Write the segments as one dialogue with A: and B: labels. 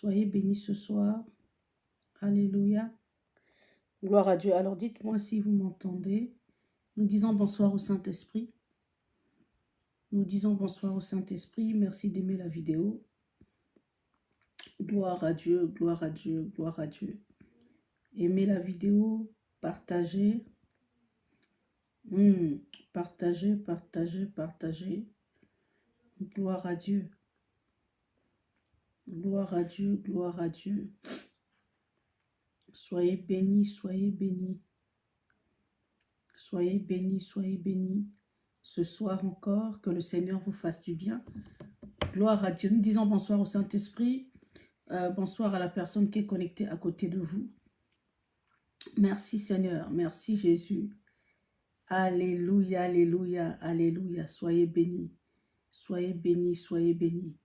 A: Soyez bénis ce soir. Alléluia. Gloire à Dieu. Alors dites-moi si vous m'entendez. Nous disons bonsoir au Saint-Esprit. Nous disons bonsoir au Saint-Esprit. Merci d'aimer la vidéo. Gloire à Dieu, gloire à Dieu, gloire à Dieu. Aimez la vidéo, partagez. Hmm, partagez, partagez, partagez. Gloire à Dieu. Gloire à Dieu, gloire à Dieu. Soyez bénis, soyez bénis. Soyez bénis, soyez bénis. Ce soir encore, que le Seigneur vous fasse du bien. Gloire à Dieu. Nous disons bonsoir au Saint-Esprit. Euh, bonsoir à la personne qui est connectée à côté de vous. Merci Seigneur, merci Jésus. Alléluia, alléluia, alléluia. Soyez bénis, soyez bénis, soyez bénis.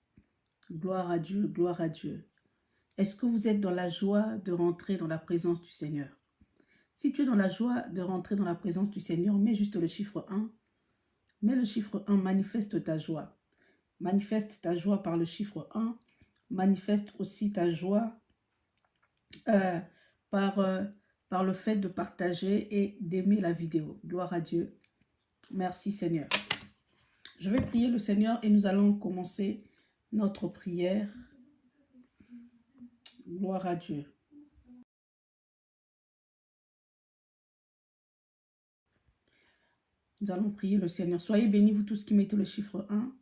A: Gloire à Dieu, gloire à Dieu. Est-ce que vous êtes dans la joie de rentrer dans la présence du Seigneur? Si tu es dans la joie de rentrer dans la présence du Seigneur, mets juste le chiffre 1. Mets le chiffre 1, manifeste ta joie. Manifeste ta joie par le chiffre 1. Manifeste aussi ta joie euh. Euh, par le fait de partager et d'aimer la vidéo. Gloire à Dieu. Merci Seigneur. Je vais prier le Seigneur et nous allons commencer notre prière. Gloire à Dieu. Nous allons prier le Seigneur. Soyez bénis, vous tous qui mettez le chiffre 1.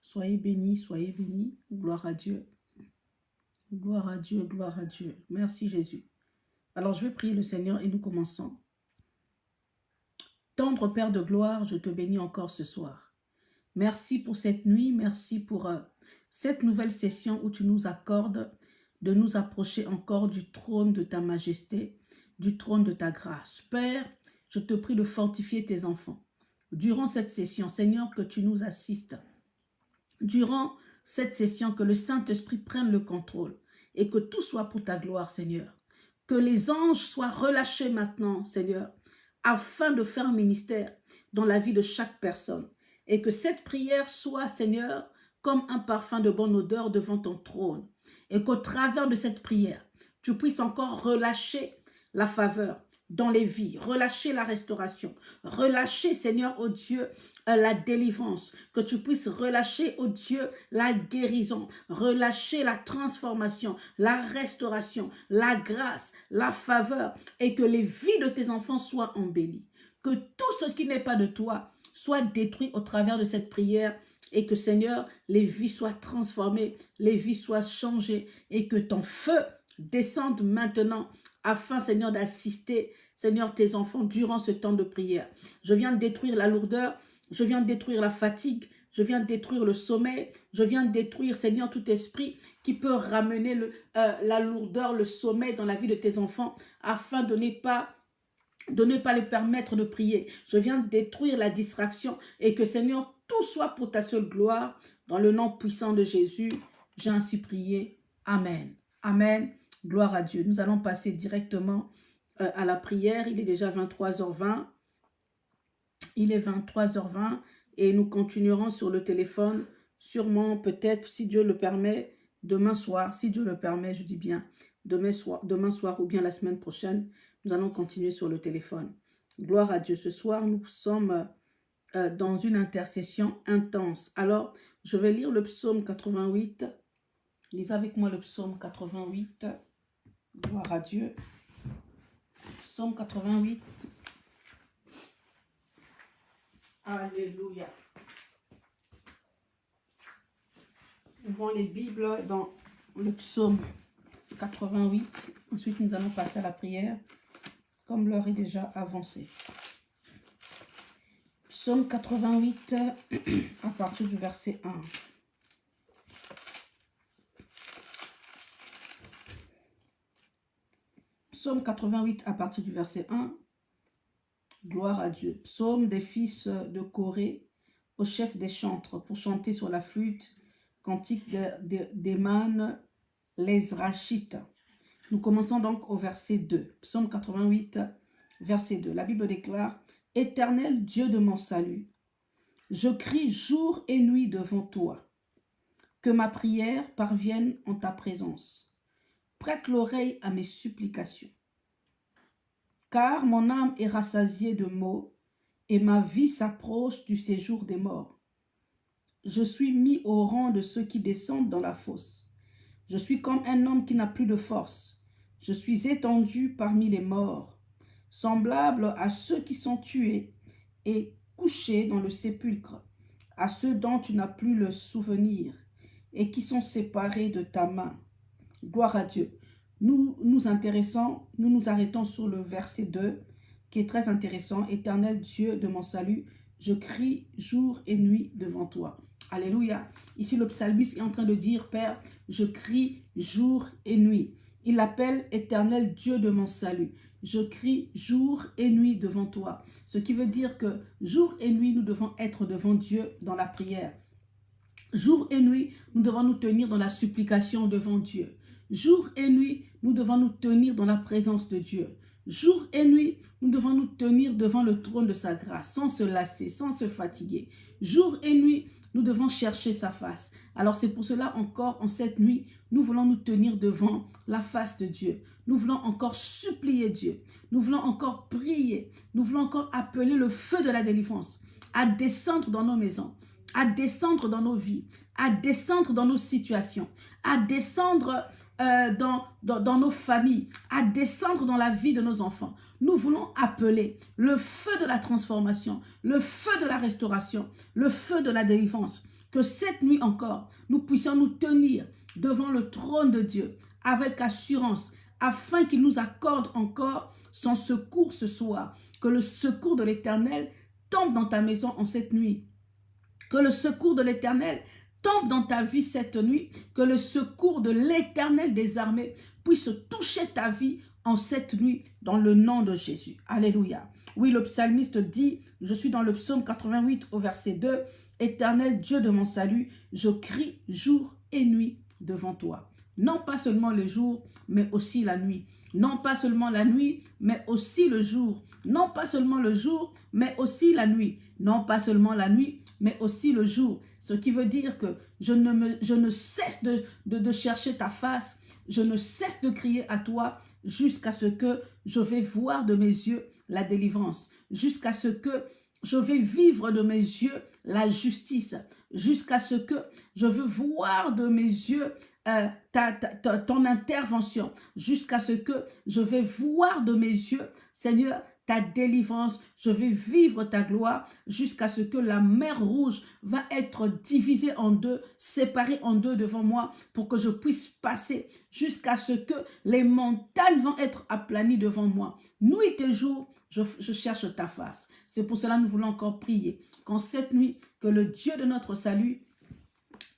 A: Soyez bénis, soyez bénis. Gloire à Dieu. Gloire à Dieu, gloire à Dieu. Merci Jésus. Alors je vais prier le Seigneur et nous commençons. Tendre Père de gloire, je te bénis encore ce soir. Merci pour cette nuit, merci pour euh, cette nouvelle session où tu nous accordes de nous approcher encore du trône de ta majesté, du trône de ta grâce. Père, je te prie de fortifier tes enfants. Durant cette session, Seigneur, que tu nous assistes. Durant cette session, que le Saint-Esprit prenne le contrôle et que tout soit pour ta gloire, Seigneur. Que les anges soient relâchés maintenant, Seigneur, afin de faire un ministère dans la vie de chaque personne. Et que cette prière soit, Seigneur, comme un parfum de bonne odeur devant ton trône. Et qu'au travers de cette prière, tu puisses encore relâcher la faveur, dans les vies, relâcher la restauration, relâcher, Seigneur, au Dieu, euh, la délivrance, que tu puisses relâcher, au Dieu, la guérison, relâcher la transformation, la restauration, la grâce, la faveur, et que les vies de tes enfants soient embellies. Que tout ce qui n'est pas de toi soit détruit au travers de cette prière, et que, Seigneur, les vies soient transformées, les vies soient changées, et que ton feu descende maintenant afin, Seigneur, d'assister, Seigneur, tes enfants durant ce temps de prière. Je viens détruire la lourdeur, je viens détruire la fatigue, je viens détruire le sommeil, je viens détruire, Seigneur, tout esprit qui peut ramener euh, la lourdeur, le sommeil dans la vie de tes enfants, afin de ne pas de ne pas les permettre de prier. Je viens détruire la distraction et que, Seigneur, soit pour ta seule gloire. Dans le nom puissant de Jésus, j'ai ainsi prié. Amen. Amen. Gloire à Dieu. Nous allons passer directement euh, à la prière. Il est déjà 23h20. Il est 23h20 et nous continuerons sur le téléphone, sûrement peut-être, si Dieu le permet, demain soir, si Dieu le permet, je dis bien, demain soir, demain soir ou bien la semaine prochaine, nous allons continuer sur le téléphone. Gloire à Dieu. Ce soir, nous sommes euh, dans une intercession intense. Alors, je vais lire le psaume 88. Lisez avec moi le psaume 88. Gloire à Dieu. Psaume 88. Alléluia. Ouvrons les Bibles dans le psaume 88. Ensuite, nous allons passer à la prière, comme l'heure est déjà avancée. Psaume 88, à partir du verset 1. Psaume 88 à partir du verset 1. Gloire à Dieu. Psaume des fils de Corée au chef des chantres pour chanter sur la flûte. Cantique d'Eman les Rachites. Nous commençons donc au verset 2. Psaume 88, verset 2. La Bible déclare, « Éternel Dieu de mon salut, je crie jour et nuit devant toi. Que ma prière parvienne en ta présence. Prête l'oreille à mes supplications. Car mon âme est rassasiée de maux et ma vie s'approche du séjour des morts. Je suis mis au rang de ceux qui descendent dans la fosse. Je suis comme un homme qui n'a plus de force. Je suis étendu parmi les morts, semblable à ceux qui sont tués et couchés dans le sépulcre, à ceux dont tu n'as plus le souvenir et qui sont séparés de ta main. Gloire à Dieu. Nous nous intéressons, nous nous arrêtons sur le verset 2 qui est très intéressant. Éternel Dieu de mon salut, je crie jour et nuit devant toi. Alléluia. Ici, le psalmiste est en train de dire, Père, je crie jour et nuit. Il l'appelle éternel Dieu de mon salut. Je crie jour et nuit devant toi. Ce qui veut dire que jour et nuit, nous devons être devant Dieu dans la prière. Jour et nuit, nous devons nous tenir dans la supplication devant Dieu. Jour et nuit, nous devons nous tenir dans la présence de Dieu. Jour et nuit, nous devons nous tenir devant le trône de sa grâce, sans se lasser, sans se fatiguer. Jour et nuit, nous devons chercher sa face. Alors c'est pour cela encore, en cette nuit, nous voulons nous tenir devant la face de Dieu. Nous voulons encore supplier Dieu. Nous voulons encore prier. Nous voulons encore appeler le feu de la délivrance à descendre dans nos maisons, à descendre dans nos vies, à descendre dans nos situations, à descendre euh, dans, dans, nos familles, à descendre dans la vie de nos enfants. Nous voulons appeler le feu de la transformation, le feu de la restauration, le feu de la délivrance. Que cette nuit encore, nous puissions nous tenir devant le trône de Dieu avec assurance, afin qu'il nous accorde encore son secours ce soir. Que le secours de l'Éternel tombe dans ta maison en cette nuit. Que le secours de l'Éternel tombe dans ta vie cette nuit, que le secours de l'éternel des armées puisse toucher ta vie en cette nuit dans le nom de Jésus. Alléluia. Oui, le psalmiste dit, je suis dans le psaume 88 au verset 2, Éternel Dieu de mon salut, je crie jour et nuit devant toi. Non pas seulement le jour, mais aussi la nuit. Non pas seulement la nuit, mais aussi le jour. Non pas seulement le jour, mais aussi la nuit. Non pas seulement la nuit, mais aussi le jour. Ce qui veut dire que je ne, cesse de, de, chercher ta face, je ne cesse de crier à toi jusqu'à ce que je vais voir de mes yeux la délivrance, jusqu'à ce que je vais vivre de mes yeux la justice, jusqu'à ce que je veux voir de mes yeux euh, ta, ton intervention, jusqu'à ce que je vais voir de mes yeux, Seigneur, ta délivrance, je vais vivre ta gloire jusqu'à ce que la mer rouge va être divisée en deux, séparée en deux devant moi pour que je puisse passer jusqu'à ce que les montagnes vont être aplanies devant moi. Nuit et jour, je, je cherche ta face. C'est pour cela que nous voulons encore prier qu'en cette nuit, que le Dieu de notre salut,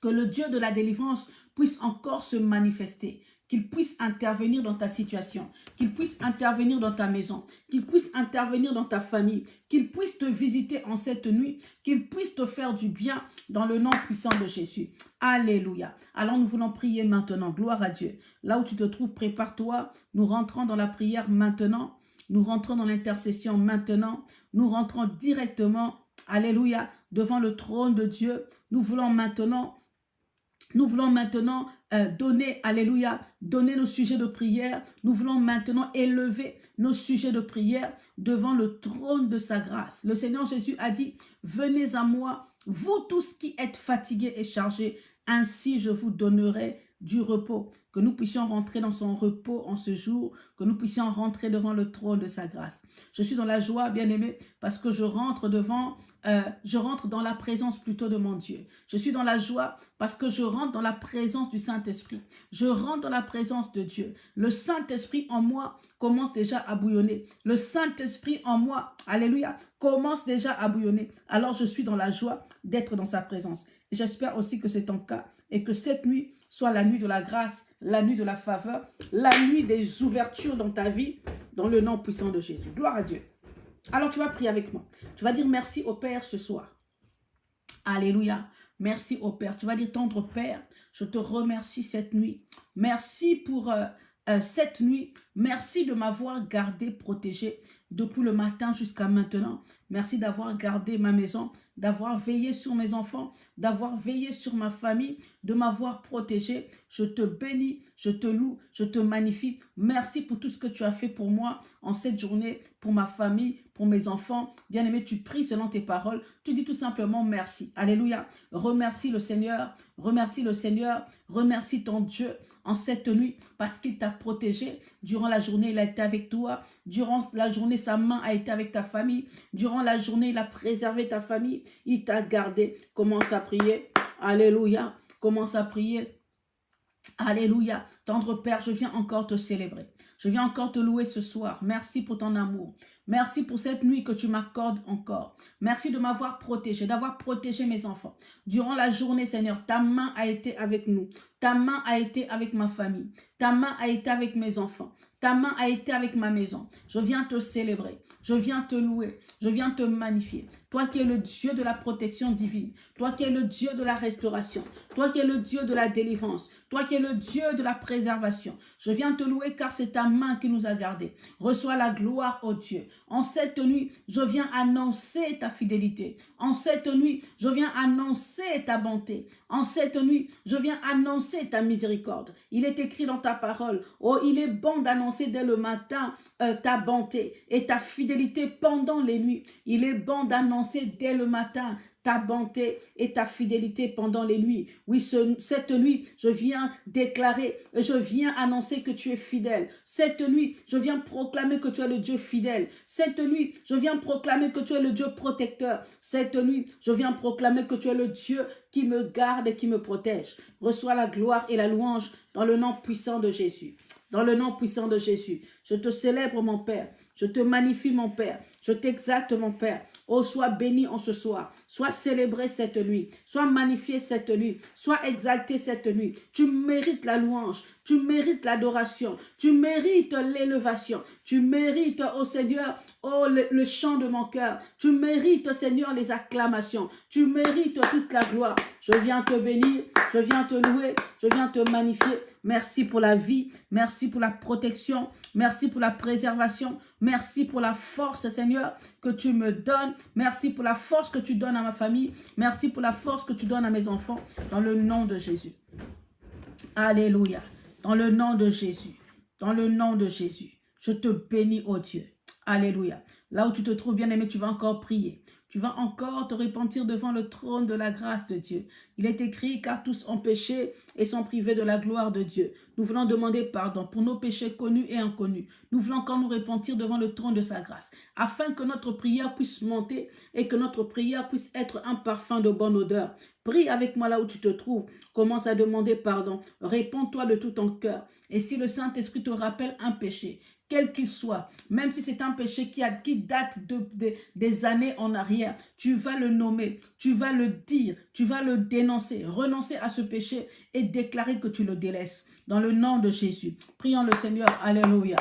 A: que le Dieu de la délivrance puisse encore se manifester qu'il puisse intervenir dans ta situation, qu'il puisse intervenir dans ta maison, qu'il puisse intervenir dans ta famille, qu'il puisse te visiter en cette nuit, qu'il puisse te faire du bien dans le nom puissant de Jésus. Alléluia. Alors nous voulons prier maintenant. Gloire à Dieu. Là où tu te trouves, prépare-toi. Nous rentrons dans la prière maintenant. Nous rentrons dans l'intercession maintenant. Nous rentrons directement, Alléluia, devant le trône de Dieu. Nous voulons maintenant nous voulons maintenant euh, donner, alléluia, donner nos sujets de prière. Nous voulons maintenant élever nos sujets de prière devant le trône de sa grâce. Le Seigneur Jésus a dit, venez à moi, vous tous qui êtes fatigués et chargés, ainsi je vous donnerai du repos, que nous puissions rentrer dans son repos en ce jour, que nous puissions rentrer devant le trône de sa grâce. Je suis dans la joie, bien-aimé, parce que je rentre devant, euh, je rentre dans la présence plutôt de mon Dieu. Je suis dans la joie parce que je rentre dans la présence du Saint-Esprit. Je rentre dans la présence de Dieu. Le Saint-Esprit en moi commence déjà à bouillonner. Le Saint-Esprit en moi, alléluia, commence déjà à bouillonner. Alors je suis dans la joie d'être dans sa présence. J'espère aussi que c'est ton cas et que cette nuit, soit la nuit de la grâce, la nuit de la faveur, la nuit des ouvertures dans ta vie, dans le nom puissant de Jésus. Gloire à Dieu. Alors tu vas prier avec moi. Tu vas dire merci au Père ce soir. Alléluia. Merci au Père. Tu vas dire tendre Père, je te remercie cette nuit. Merci pour euh, euh, cette nuit Merci de m'avoir gardé, protégé depuis le matin jusqu'à maintenant. Merci d'avoir gardé ma maison, d'avoir veillé sur mes enfants, d'avoir veillé sur ma famille, de m'avoir protégé. Je te bénis, je te loue, je te magnifie. Merci pour tout ce que tu as fait pour moi en cette journée, pour ma famille, pour mes enfants. Bien-aimé, tu pries selon tes paroles. Tu dis tout simplement merci. Alléluia. Remercie le Seigneur. Remercie le Seigneur. Remercie ton Dieu en cette nuit parce qu'il t'a protégé. Durant la journée, il a été avec toi. Durant la journée, sa main a été avec ta famille. Durant la journée, il a préservé ta famille. Il t'a gardé. Commence à prier. Alléluia. Commence à prier. Alléluia. Tendre Père, je viens encore te célébrer. Je viens encore te louer ce soir. Merci pour ton amour. Merci pour cette nuit que tu m'accordes encore. Merci de m'avoir protégé, d'avoir protégé mes enfants. Durant la journée, Seigneur, ta main a été avec nous. Ta main a été avec ma famille. Ta main a été avec mes enfants. Ta main a été avec ma maison. Je viens te célébrer. Je viens te louer. Je viens te magnifier. Toi qui es le Dieu de la protection divine. Toi qui es le Dieu de la restauration. Toi qui es le Dieu de la délivrance. Toi qui es le Dieu de la préservation. Je viens te louer car c'est ta main qui nous a gardés. Reçois la gloire, ô Dieu. En cette nuit, je viens annoncer ta fidélité. En cette nuit, je viens annoncer ta bonté. En cette nuit, je viens annoncer ta miséricorde. Il est écrit dans ta parole, oh, il est bon d'annoncer dès le matin euh, ta bonté et ta fidélité pendant les nuits. Il est bon d'annoncer dès le matin ta bonté et ta fidélité pendant les nuits. Oui, cette nuit, je viens déclarer, je viens annoncer que tu es fidèle. Cette nuit, je viens proclamer que tu es le Dieu fidèle. Cette nuit, je viens proclamer que tu es le Dieu protecteur. Cette nuit, je viens proclamer que tu es le Dieu qui me garde et qui me protège. Reçois la gloire et la louange dans le nom puissant de Jésus. Dans le nom puissant de Jésus, je te célèbre, mon Père. Je te magnifie, mon Père. Je t'exalte, mon Père. Oh, sois béni en ce soir. Sois célébré cette nuit. Sois magnifié cette nuit. Sois exalté cette nuit. Tu mérites la louange. Tu mérites l'adoration. Tu mérites l'élévation. Tu mérites, oh Seigneur, oh le, chant de mon cœur. Tu mérites, Seigneur, les acclamations. Tu mérites toute la gloire. Je viens te bénir. Je viens te louer. Je viens te magnifier. Merci pour la vie. Merci pour la protection. Merci pour la préservation. Merci pour la force, Seigneur, que tu me donnes. Merci pour la force que tu donnes à ma famille. Merci pour la force que tu donnes à mes enfants. Dans le nom de Jésus. Alléluia. Dans le nom de Jésus. Dans le nom de Jésus. Je te bénis, oh Dieu. Alléluia. Là où tu te trouves, bien aimé, tu vas encore prier. Tu vas encore te repentir devant le trône de la grâce de Dieu. Il est écrit, car tous ont péché et sont privés de la gloire de Dieu. Nous voulons demander pardon pour nos péchés connus et inconnus. Nous voulons encore nous repentir devant le trône de sa grâce, afin que notre prière puisse monter et que notre prière puisse être un parfum de bonne odeur. Prie avec moi là où tu te trouves. Commence à demander pardon. Réponds-toi de tout ton cœur. Et si le Saint-Esprit te rappelle un péché, quel qu'il soit, même si c'est un péché qui, date de, des années en arrière, tu vas le nommer, tu vas le dire, tu vas le dénoncer, renoncer à ce péché et déclarer que tu le délaisses. Dans le nom de Jésus, prions le Seigneur, Alléluia.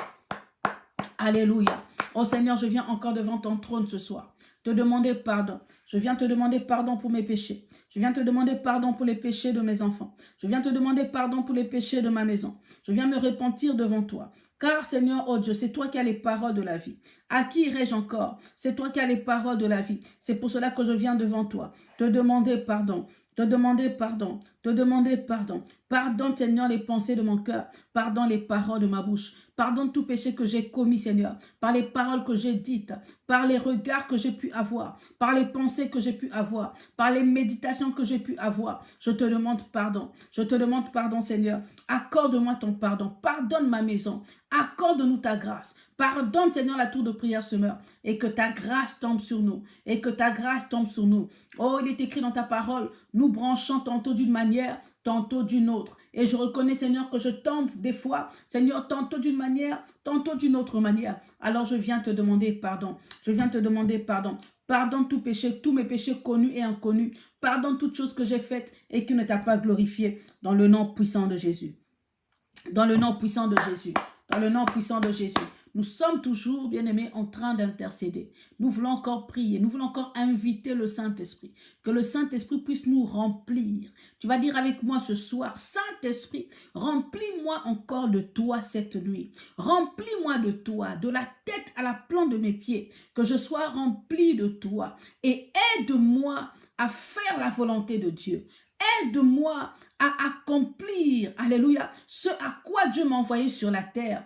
A: Alléluia. Oh Seigneur, je viens encore devant ton trône ce soir, te demander pardon. Je viens te demander pardon pour mes péchés. Je viens te demander pardon pour les péchés de mes enfants. Je viens te demander pardon pour les péchés de ma maison. Je viens me repentir devant toi. Car Seigneur, oh Dieu, c'est toi qui as les paroles de la vie. À qui irai-je encore? C'est toi qui as les paroles de la vie. C'est pour cela que je viens devant toi, te demander pardon te demander pardon, te demander pardon. Pardonne, Seigneur, les pensées de mon cœur. Pardonne les paroles de ma bouche. Pardonne tout péché que j'ai commis, Seigneur. Par les paroles que j'ai dites, par les regards que j'ai pu avoir, par les pensées que j'ai pu avoir, par les méditations que j'ai pu avoir. Je te demande pardon. Je te demande pardon, Seigneur. Accorde-moi ton pardon. Pardonne ma maison. Accorde-nous ta grâce. Pardonne, Seigneur, la tour de prière se meurt et que ta grâce tombe sur nous. Et que ta grâce tombe sur nous. Oh, il est écrit dans ta parole, nous branchons tantôt d'une manière, tantôt d'une autre. Et je reconnais, Seigneur, que je tombe des fois, Seigneur, tantôt d'une manière, tantôt d'une autre manière. Alors je viens te demander pardon. Je viens te demander pardon. Pardonne tout péché, tous mes péchés connus et inconnus. Pardonne toutes choses que j'ai faites et qui ne t'a pas glorifié. Dans le nom puissant de Jésus. Dans le nom puissant de Jésus. Dans le nom puissant de Jésus. Nous sommes toujours, bien-aimés, en train d'intercéder. Nous voulons encore prier, nous voulons encore inviter le Saint-Esprit. Que le Saint-Esprit puisse nous remplir. Tu vas dire avec moi ce soir, Saint-Esprit, remplis-moi encore de toi cette nuit. Remplis-moi de toi, de la tête à la plante de mes pieds. Que je sois rempli de toi. Et aide-moi à faire la volonté de Dieu. Aide-moi à accomplir, alléluia, ce à quoi Dieu m'a envoyé sur la terre.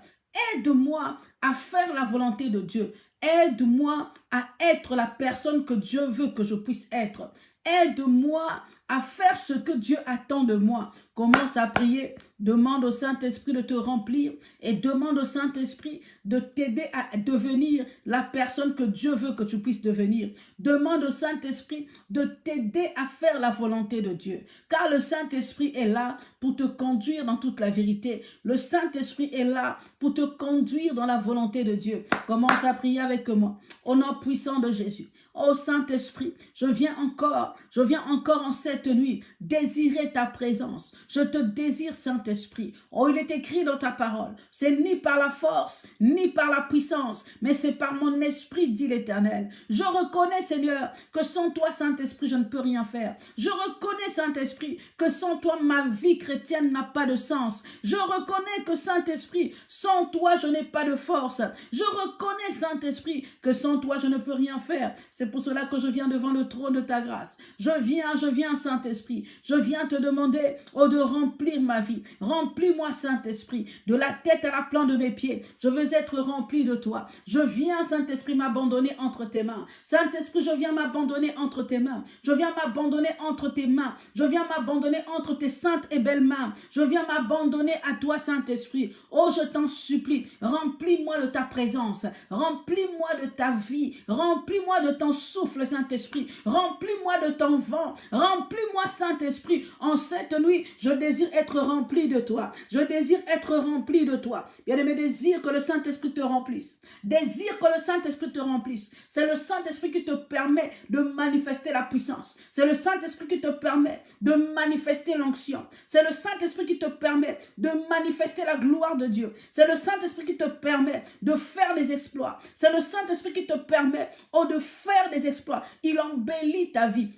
A: Aide-moi à faire la volonté de Dieu. Aide-moi à être la personne que Dieu veut que je puisse être. Aide-moi à faire ce que Dieu attend de moi. Commence à prier, demande au Saint-Esprit de te remplir et demande au Saint-Esprit de t'aider à devenir la personne que Dieu veut que tu puisses devenir. Demande au Saint-Esprit de t'aider à faire la volonté de Dieu. Car le Saint-Esprit est là pour te conduire dans toute la vérité. Le Saint-Esprit est là pour te conduire dans la volonté de Dieu. Commence à prier avec moi. Au nom puissant de Jésus. Oh Saint-Esprit, je viens encore, je viens encore en cette nuit désirer ta présence. Je te désire Saint-Esprit. Oh, il est écrit dans ta parole, c'est ni par la force, ni par la puissance, mais c'est par mon esprit, dit l'Éternel. Je reconnais, Seigneur, que sans toi, Saint-Esprit, je ne peux rien faire. Je reconnais, Saint-Esprit, que sans toi, ma vie chrétienne n'a pas de sens. Je reconnais que, Saint-Esprit, sans toi, je n'ai pas de force. Je reconnais, Saint-Esprit, que sans toi, je ne peux rien faire. C'est pour cela que je viens devant le trône de ta grâce. Je viens, je viens, Saint-Esprit. Je viens te demander, oh, de remplir ma vie. Remplis-moi, Saint-Esprit, de la tête à la plante de mes pieds. Je veux être rempli de toi. Je viens, Saint-Esprit, m'abandonner entre tes mains. Saint-Esprit, je viens m'abandonner entre tes mains. Je viens m'abandonner entre tes mains. Je viens m'abandonner entre tes saintes et belles mains. Je viens m'abandonner à toi, Saint-Esprit. Oh, je t'en supplie, remplis-moi de ta présence. Remplis-moi de ta vie. Remplis-moi de ton souffle, Saint-Esprit. Remplis-moi de ton vent. Remplis-moi, Saint-Esprit. En cette nuit, je désire être rempli de toi. Je désire être rempli de toi. Bien-aimé, désire que le Saint-Esprit te remplisse. Désire que le Saint-Esprit te remplisse. C'est le Saint-Esprit qui te permet de manifester la puissance. C'est le Saint-Esprit qui te permet de manifester l'onction. C'est le Saint-Esprit qui te permet de manifester la gloire de Dieu. C'est le Saint-Esprit qui te permet de faire des exploits. C'est le Saint-Esprit qui te permet oh, de faire des exploits. Il embellit ta vie.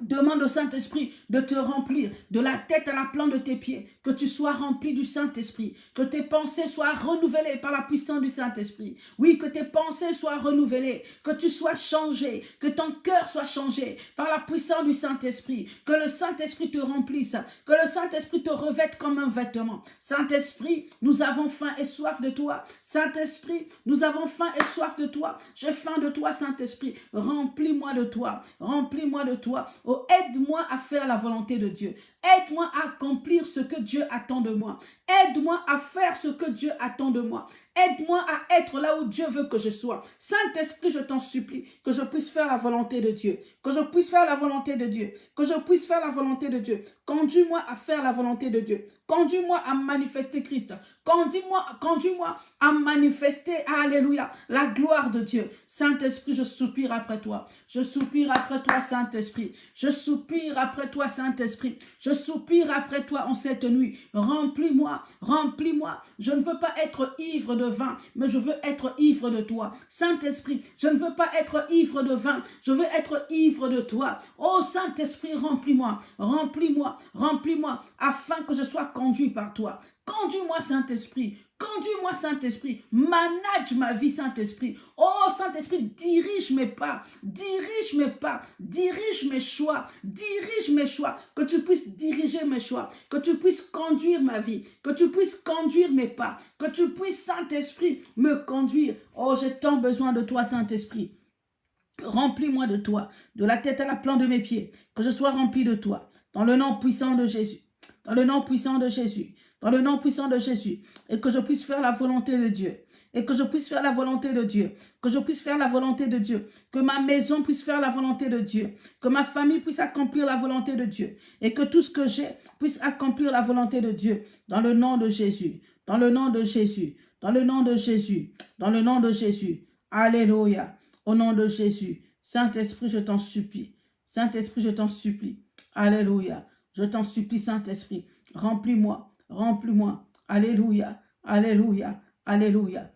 A: Demande au Saint-Esprit de te remplir de la tête à la plante de tes pieds, que tu sois rempli du Saint-Esprit, que tes pensées soient renouvelées par la puissance du Saint-Esprit. Oui, que tes pensées soient renouvelées, que tu sois changé, que ton cœur soit changé par la puissance du Saint-Esprit, que le Saint-Esprit te remplisse, que le Saint-Esprit te revête comme un vêtement. Saint-Esprit, nous avons faim et soif de toi. Saint-Esprit, nous avons faim et soif de toi. J'ai faim de toi, Saint-Esprit. Remplis-moi de toi. Remplis-moi de toi. Oh, aide-moi à faire la volonté de Dieu. Aide-moi à accomplir ce que Dieu attend de moi. Aide-moi à faire ce que Dieu attend de moi. Aide-moi à être là où Dieu veut que je sois. Saint-Esprit, je t'en supplie, que je puisse faire la volonté de Dieu. Que je puisse faire la volonté de Dieu. Que je puisse faire la volonté de Dieu. Conduis-moi à faire la volonté de Dieu. Conduis-moi à manifester Christ. Conduis-moi conduis à manifester, alléluia, la gloire de Dieu. Saint-Esprit, je soupire après toi. Je soupire après toi, Saint-Esprit. Je soupire après toi, Saint-Esprit. Soupire après toi en cette nuit. Remplis-moi, remplis-moi. Je ne veux pas être ivre de vin, mais je veux être ivre de toi. Saint-Esprit, je ne veux pas être ivre de vin, je veux être ivre de toi. Oh Saint-Esprit, remplis-moi, remplis-moi, remplis-moi, afin que je sois conduit par toi. Conduis-moi, Saint-Esprit. Conduis-moi, Saint-Esprit. Manage ma vie, Saint-Esprit. Oh, Saint-Esprit, dirige mes pas. Dirige mes pas. Dirige mes choix. Dirige mes choix. Que tu puisses diriger mes choix. Que tu puisses conduire ma vie. Que tu puisses conduire mes pas. Que tu puisses, Saint-Esprit, me conduire. Oh, j'ai tant besoin de toi, Saint-Esprit. Remplis-moi de toi, de la tête à la plante de mes pieds, que je sois rempli de toi, dans le nom puissant de Jésus, dans le nom puissant de Jésus, dans le nom puissant de Jésus, et que je puisse faire la volonté de Dieu, et que je puisse faire la volonté de Dieu, que je puisse faire la volonté de Dieu, que ma maison puisse faire la volonté de Dieu, que ma famille puisse accomplir la volonté de Dieu, et que tout ce que j'ai puisse accomplir la volonté de Dieu, dans le nom de Jésus, dans le nom de Jésus, dans le nom de Jésus, dans le nom de Jésus. Alléluia, au nom de Jésus. Saint-Esprit, je t'en supplie. Saint-Esprit, je t'en supplie. Alléluia. Je t'en supplie, Saint-Esprit. Remplis-moi, Remplis-moi. Alléluia. Alléluia. Alléluia.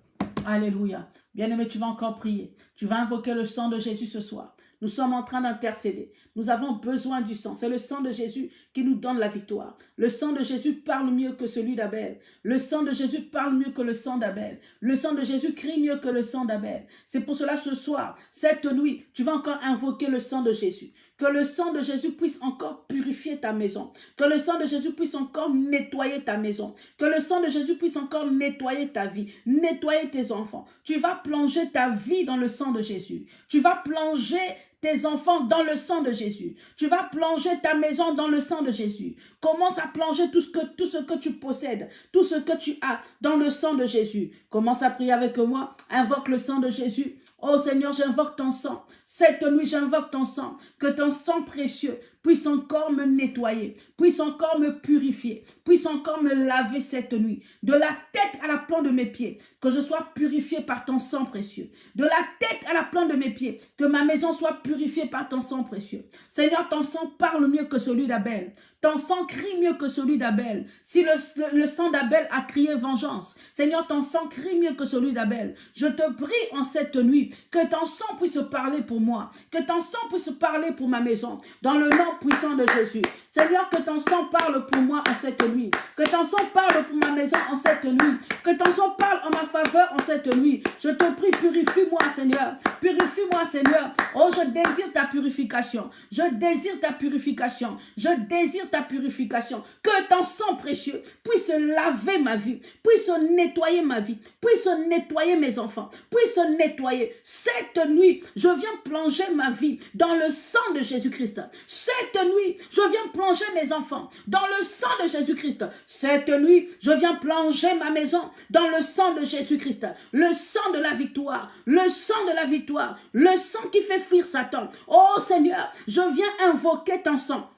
A: Alléluia. Bien-aimé, tu vas encore prier. Tu vas invoquer le sang de Jésus ce soir. Nous sommes en train d'intercéder. Nous avons besoin du sang. C'est le sang de Jésus nous donne la victoire. Le sang de Jésus parle mieux que celui d'Abel. Le sang de Jésus parle mieux que le sang d'Abel. Le sang de Jésus crie mieux que le sang d'Abel. C'est pour cela ce soir, cette nuit, tu vas encore invoquer le sang de Jésus. Que le sang de Jésus puisse encore purifier ta maison. Que le sang de Jésus puisse encore nettoyer ta maison. Que le sang de Jésus puisse encore nettoyer ta vie, nettoyer tes enfants. Tu vas plonger ta vie dans le sang de Jésus. Tu vas plonger tes enfants dans le sang de Jésus. Tu vas plonger ta maison dans le sang de Jésus. Commence à plonger tout ce que, tu possèdes, tout ce que tu as dans le sang de Jésus. Commence à prier avec moi. Invoque le sang de Jésus. Oh Seigneur, j'invoque ton sang. Cette nuit, j'invoque ton sang. Que ton sang précieux puisse encore me nettoyer, puisse encore me purifier, puisse encore me laver cette nuit, de la tête à la plante de mes pieds, que je sois purifié par ton sang précieux, de la tête à la plante de mes pieds, que ma maison soit purifiée par ton sang précieux. Seigneur, ton sang parle mieux que celui d'Abel, ton sang crie mieux que celui d'Abel. Si le, sang d'Abel a crié vengeance, Seigneur, ton sang crie mieux que celui d'Abel. Je te prie en cette nuit que ton sang puisse parler pour moi, que ton sang puisse parler pour ma maison, dans le nom puissant de Jésus. Seigneur, que ton sang parle pour moi en cette nuit. Que ton sang parle pour ma maison en cette nuit. Que ton sang parle en ma faveur en cette nuit. Je te prie, purifie-moi, Seigneur. Purifie-moi, Seigneur. Oh, je désire ta purification. Je désire ta purification. Je désire ta purification. Que ton sang précieux puisse laver ma vie, puisse nettoyer ma vie, puisse nettoyer mes enfants, puisse nettoyer. Cette nuit, je viens plonger ma vie dans le sang de Jésus-Christ. Cette nuit, je viens plonger mes enfants dans le sang de Jésus-Christ. Cette nuit, je viens plonger ma maison dans le sang de Jésus-Christ. Le sang de la victoire, le sang de la victoire, le sang qui fait fuir Satan. Oh Seigneur, je viens invoquer ton sang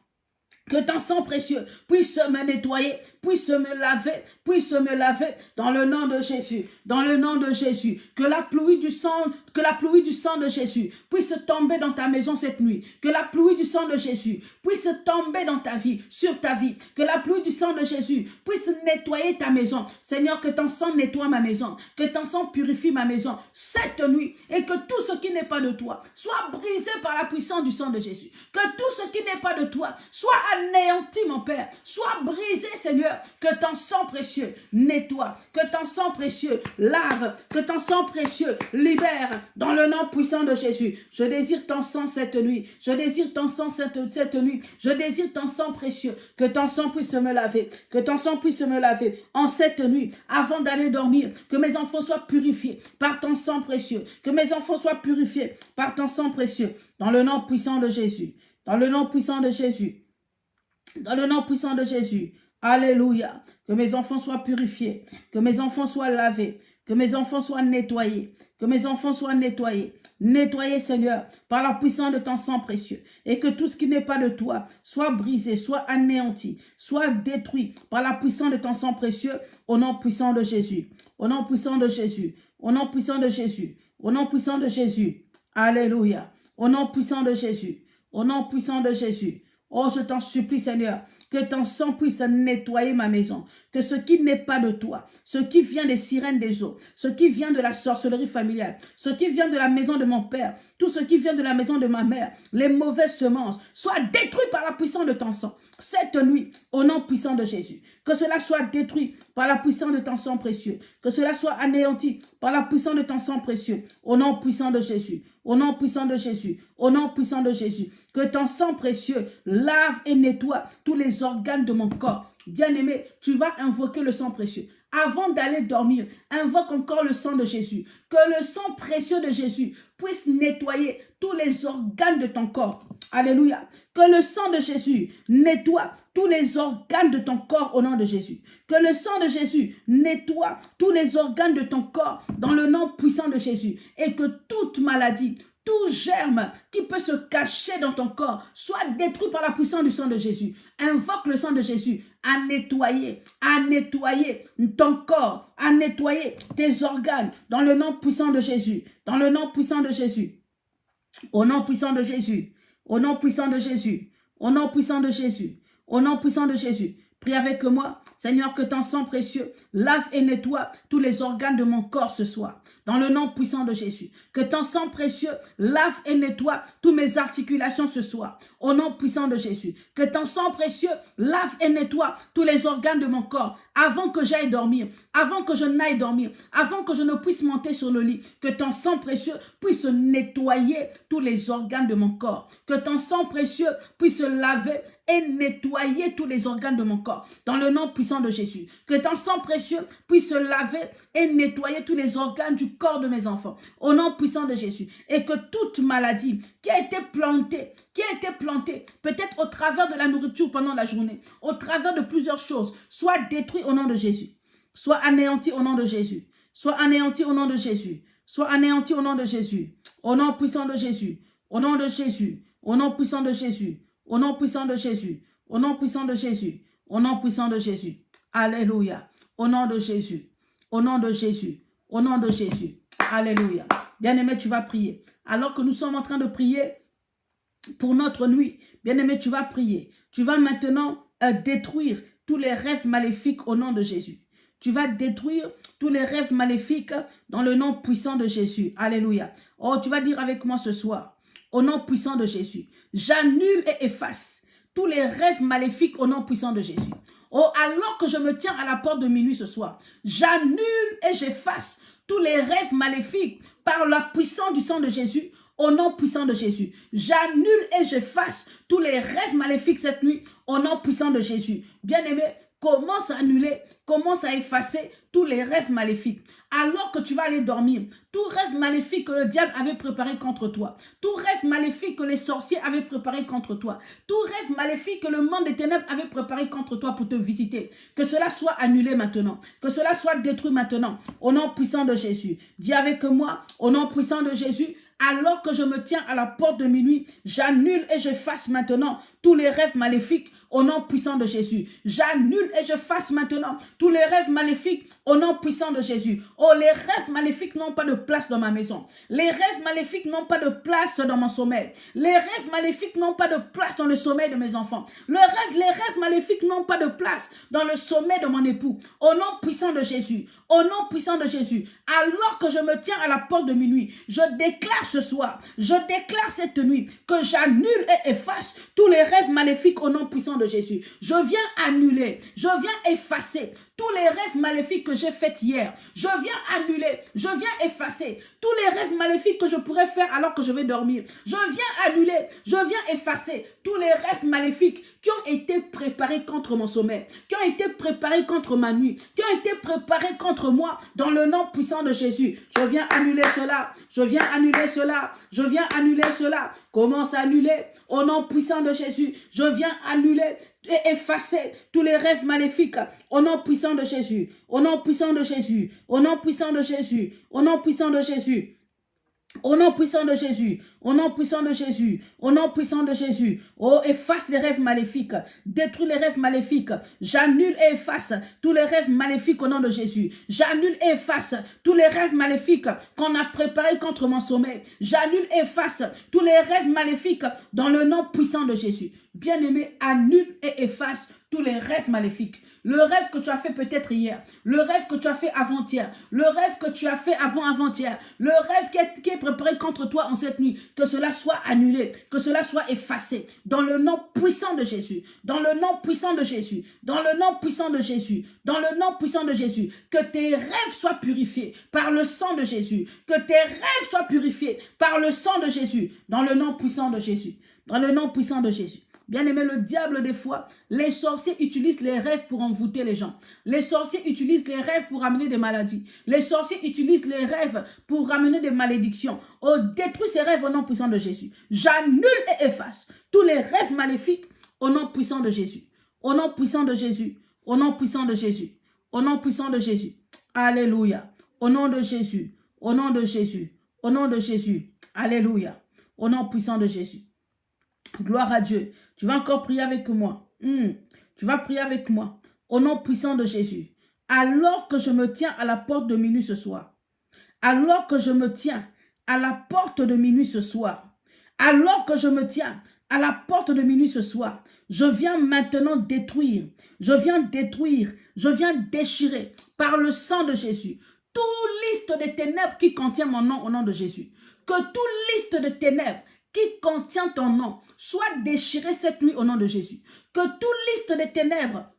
A: que ton sang précieux puisse me nettoyer, puisse me laver, puisse me laver dans le nom de Jésus, dans le nom de Jésus. Que la pluie du sang, que la pluie du sang de Jésus puisse tomber dans ta maison cette nuit. Que la pluie du sang de Jésus puisse tomber dans ta vie, sur ta vie. Que la pluie du sang de Jésus puisse nettoyer ta maison. Seigneur, que ton sang nettoie ma maison, que ton sang purifie ma maison cette nuit et que tout ce qui n'est pas de toi soit brisé par la puissance du sang de Jésus. Que tout ce qui n'est pas de toi soit anéanti, mon Père. Sois brisé, Seigneur. Que ton sang précieux nettoie. Que ton sang précieux lave. Que ton sang précieux libère. Dans le nom puissant de Jésus. Je désire ton sang cette nuit. Je désire ton sang cette, cette nuit. Je désire ton sang précieux. Que ton sang puisse me laver. Que ton sang puisse me laver. En cette nuit, avant d'aller dormir, que mes enfants soient purifiés par ton sang précieux. Que mes enfants soient purifiés par ton sang précieux. Dans le nom puissant de Jésus. Dans le nom puissant de Jésus. Dans le nom puissant de Jésus. Alléluia. Que mes enfants soient purifiés. Que mes enfants soient lavés. Que mes enfants soient nettoyés. Que mes enfants soient nettoyés. Nettoyés, Seigneur, par la puissance de ton sang précieux. Et que tout ce qui n'est pas de toi soit brisé, soit anéanti, soit détruit par la puissance de ton sang précieux. Au nom puissant de Jésus. Au nom puissant de Jésus. Au nom puissant de Jésus. Au nom puissant de Jésus. Alléluia. Au nom puissant de Jésus. Au nom puissant de Jésus. Oh, je t'en supplie, Seigneur, que ton sang puisse nettoyer ma maison. Que ce qui n'est pas de toi, ce qui vient des sirènes des eaux, ce qui vient de la sorcellerie familiale, ce qui vient de la maison de mon père, tout ce qui vient de la maison de ma mère, les mauvaises semences, soit détruit par la puissance de ton sang. Cette nuit, au nom puissant de Jésus, que cela soit détruit par la puissance de ton sang précieux, que cela soit anéanti par la puissance de ton sang précieux, au nom puissant de Jésus, au nom puissant de Jésus, au nom puissant de Jésus, que ton sang précieux lave et nettoie tous les organes de mon corps. Bien-aimé, tu vas invoquer le sang précieux. Avant d'aller dormir, invoque encore le sang de Jésus. Que le sang précieux de Jésus puisse nettoyer tous les organes de ton corps. Alléluia. Que le sang de Jésus nettoie tous les organes de ton corps au nom de Jésus. Que le sang de Jésus nettoie tous les organes de ton corps dans le nom puissant de Jésus. Et que toute maladie, tout germe qui peut se cacher dans ton corps soit détruit par la puissance du sang de Jésus. Invoque le sang de Jésus à nettoyer, à nettoyer ton corps, à nettoyer tes organes dans le nom puissant de Jésus. Dans le nom puissant de Jésus. Au nom puissant de Jésus. Au nom puissant de Jésus. Au nom puissant de Jésus. Au nom puissant de Jésus. Prie avec moi. Seigneur, que ton sang précieux lave et nettoie tous les organes de mon corps ce soir. Dans le nom puissant de Jésus. Que ton sang précieux lave et nettoie toutes mes articulations ce soir. Au nom puissant de Jésus. Que ton sang précieux lave et nettoie tous les organes de mon corps avant que j'aille dormir, avant que je n'aille dormir, avant que je ne puisse monter sur le lit, que ton sang précieux puisse nettoyer tous les organes de mon corps, que ton sang précieux puisse laver et nettoyer tous les organes de mon corps, dans le nom puissant de Jésus. Que ton sang précieux puisse laver et nettoyer tous les organes du corps de mes enfants, au nom puissant de Jésus. Et que toute maladie qui a été plantée, qui a été plantée, peut-être au travers de la nourriture pendant la journée, au travers de plusieurs choses, soit détruite au nom de Jésus, soit anéantie au nom de Jésus, soit anéantie au nom de Jésus, soit anéantie au nom de Jésus, au nom puissant de Jésus, au nom de Jésus, au nom puissant de Jésus, au nom puissant de Jésus. Au nom puissant de Jésus. Au nom puissant de Jésus. Alléluia. Au nom de Jésus. Au nom de Jésus. Au nom de Jésus. Alléluia. Bien-aimé, tu vas prier. Alors que nous sommes en train de prier pour notre nuit, bien-aimé, tu vas prier. Tu vas maintenant euh, détruire tous les rêves maléfiques au nom de Jésus. Tu vas détruire tous les rêves maléfiques dans le nom puissant de Jésus. Alléluia. Oh, tu vas dire avec moi ce soir, au nom puissant de Jésus. J'annule et efface tous les rêves maléfiques au nom puissant de Jésus. Oh, alors que je me tiens à la porte de minuit ce soir, j'annule et j'efface tous les rêves maléfiques par la puissance du sang de Jésus au nom puissant de Jésus. J'annule et j'efface tous les rêves maléfiques cette nuit au nom puissant de Jésus. Bien-aimé, commence à annuler, commence à effacer tous les rêves maléfiques. Alors que tu vas aller dormir, tout rêve maléfique que le diable avait préparé contre toi, tout rêve maléfique que les sorciers avaient préparé contre toi, tout rêve maléfique que le monde des ténèbres avait préparé contre toi pour te visiter, que cela soit annulé maintenant, que cela soit détruit maintenant, au nom puissant de Jésus. Dis avec moi, au nom puissant de Jésus, alors que je me tiens à la porte de minuit, j'annule et je fasse maintenant tous les rêves maléfiques au nom puissant de Jésus. J'annule et je fasse maintenant tous les rêves maléfiques au nom puissant de Jésus. Oh, les rêves maléfiques n'ont pas de place dans ma maison. Les rêves maléfiques n'ont pas de place dans mon sommeil. Les rêves maléfiques n'ont pas de place dans le sommeil de mes enfants. Les rêves maléfiques n'ont pas de place dans le sommeil de mon époux. Au nom puissant de Jésus. Au nom puissant de Jésus. Alors que je me tiens à la porte de minuit, je déclare ce soir, je déclare cette nuit que j'annule et efface tous les rêves maléfiques au nom puissant de Jésus. Je viens annuler, je viens effacer tous les rêves maléfiques que j'ai faits hier. Je viens annuler, je viens effacer tous les rêves maléfiques que je pourrais faire alors que je vais dormir. Je viens annuler, je viens effacer tous les rêves maléfiques qui ont été préparés contre mon sommeil, qui ont été préparés contre ma nuit, qui ont été préparés contre moi dans le nom puissant de Jésus. Je viens annuler cela, je viens annuler cela, je viens annuler cela. Commence à annuler au nom puissant de Jésus. Je viens annuler et effacer tous les rêves maléfiques au nom puissant de Jésus, au nom puissant de Jésus, au nom puissant de Jésus, au nom puissant de Jésus. Au nom puissant de Jésus, au nom puissant de Jésus, au nom puissant de Jésus. Oh, efface les rêves maléfiques, détruis les rêves maléfiques. J'annule et efface tous les rêves maléfiques au nom de Jésus. J'annule et efface tous les rêves maléfiques qu'on a préparés contre mon sommeil. J'annule et efface tous les rêves maléfiques dans le nom puissant de Jésus. Bien-aimé, annule et efface tous les rêves maléfiques. Le rêve que tu as fait peut-être hier, le rêve que tu as fait avant-hier, le rêve que tu as fait avant-avant-hier, le rêve qui est, qui est, préparé contre toi en cette nuit, que cela soit annulé, que cela soit effacé, dans le nom puissant de Jésus, dans le nom puissant de Jésus, dans le nom puissant de Jésus, dans le nom puissant de Jésus, que tes rêves soient purifiés par le sang de Jésus, que tes rêves soient purifiés par le sang de Jésus, dans le nom puissant de Jésus, dans le nom puissant de Jésus. Bien aimé, le diable des fois, les sorciers utilisent les rêves pour envoûter les gens. Les sorciers utilisent les rêves pour amener des maladies. Les sorciers utilisent les rêves pour ramener des malédictions. Oh, détruis ces rêves au nom puissant de Jésus. J'annule et efface tous les rêves maléfiques au nom puissant de Jésus. Au nom puissant de Jésus. Au nom puissant de Jésus. Au nom puissant de Jésus. Alléluia. Au nom de Jésus. Au nom de Jésus. Au nom de Jésus. Alléluia. Au nom puissant de Jésus. Gloire à Dieu. Tu vas encore prier avec moi. Hmm. Tu vas prier avec moi. Au nom puissant de Jésus. Alors que je me tiens à la porte de minuit ce soir. Alors que je me tiens à la porte de minuit ce soir. Alors que je me tiens à la porte de minuit ce soir. Je viens maintenant détruire, je viens détruire, je viens déchirer par le sang de Jésus toute liste de ténèbres qui contient mon nom au nom de Jésus. Que toute liste de ténèbres qui contient ton nom soit déchirée cette nuit au nom de Jésus. Que toute liste de ténèbres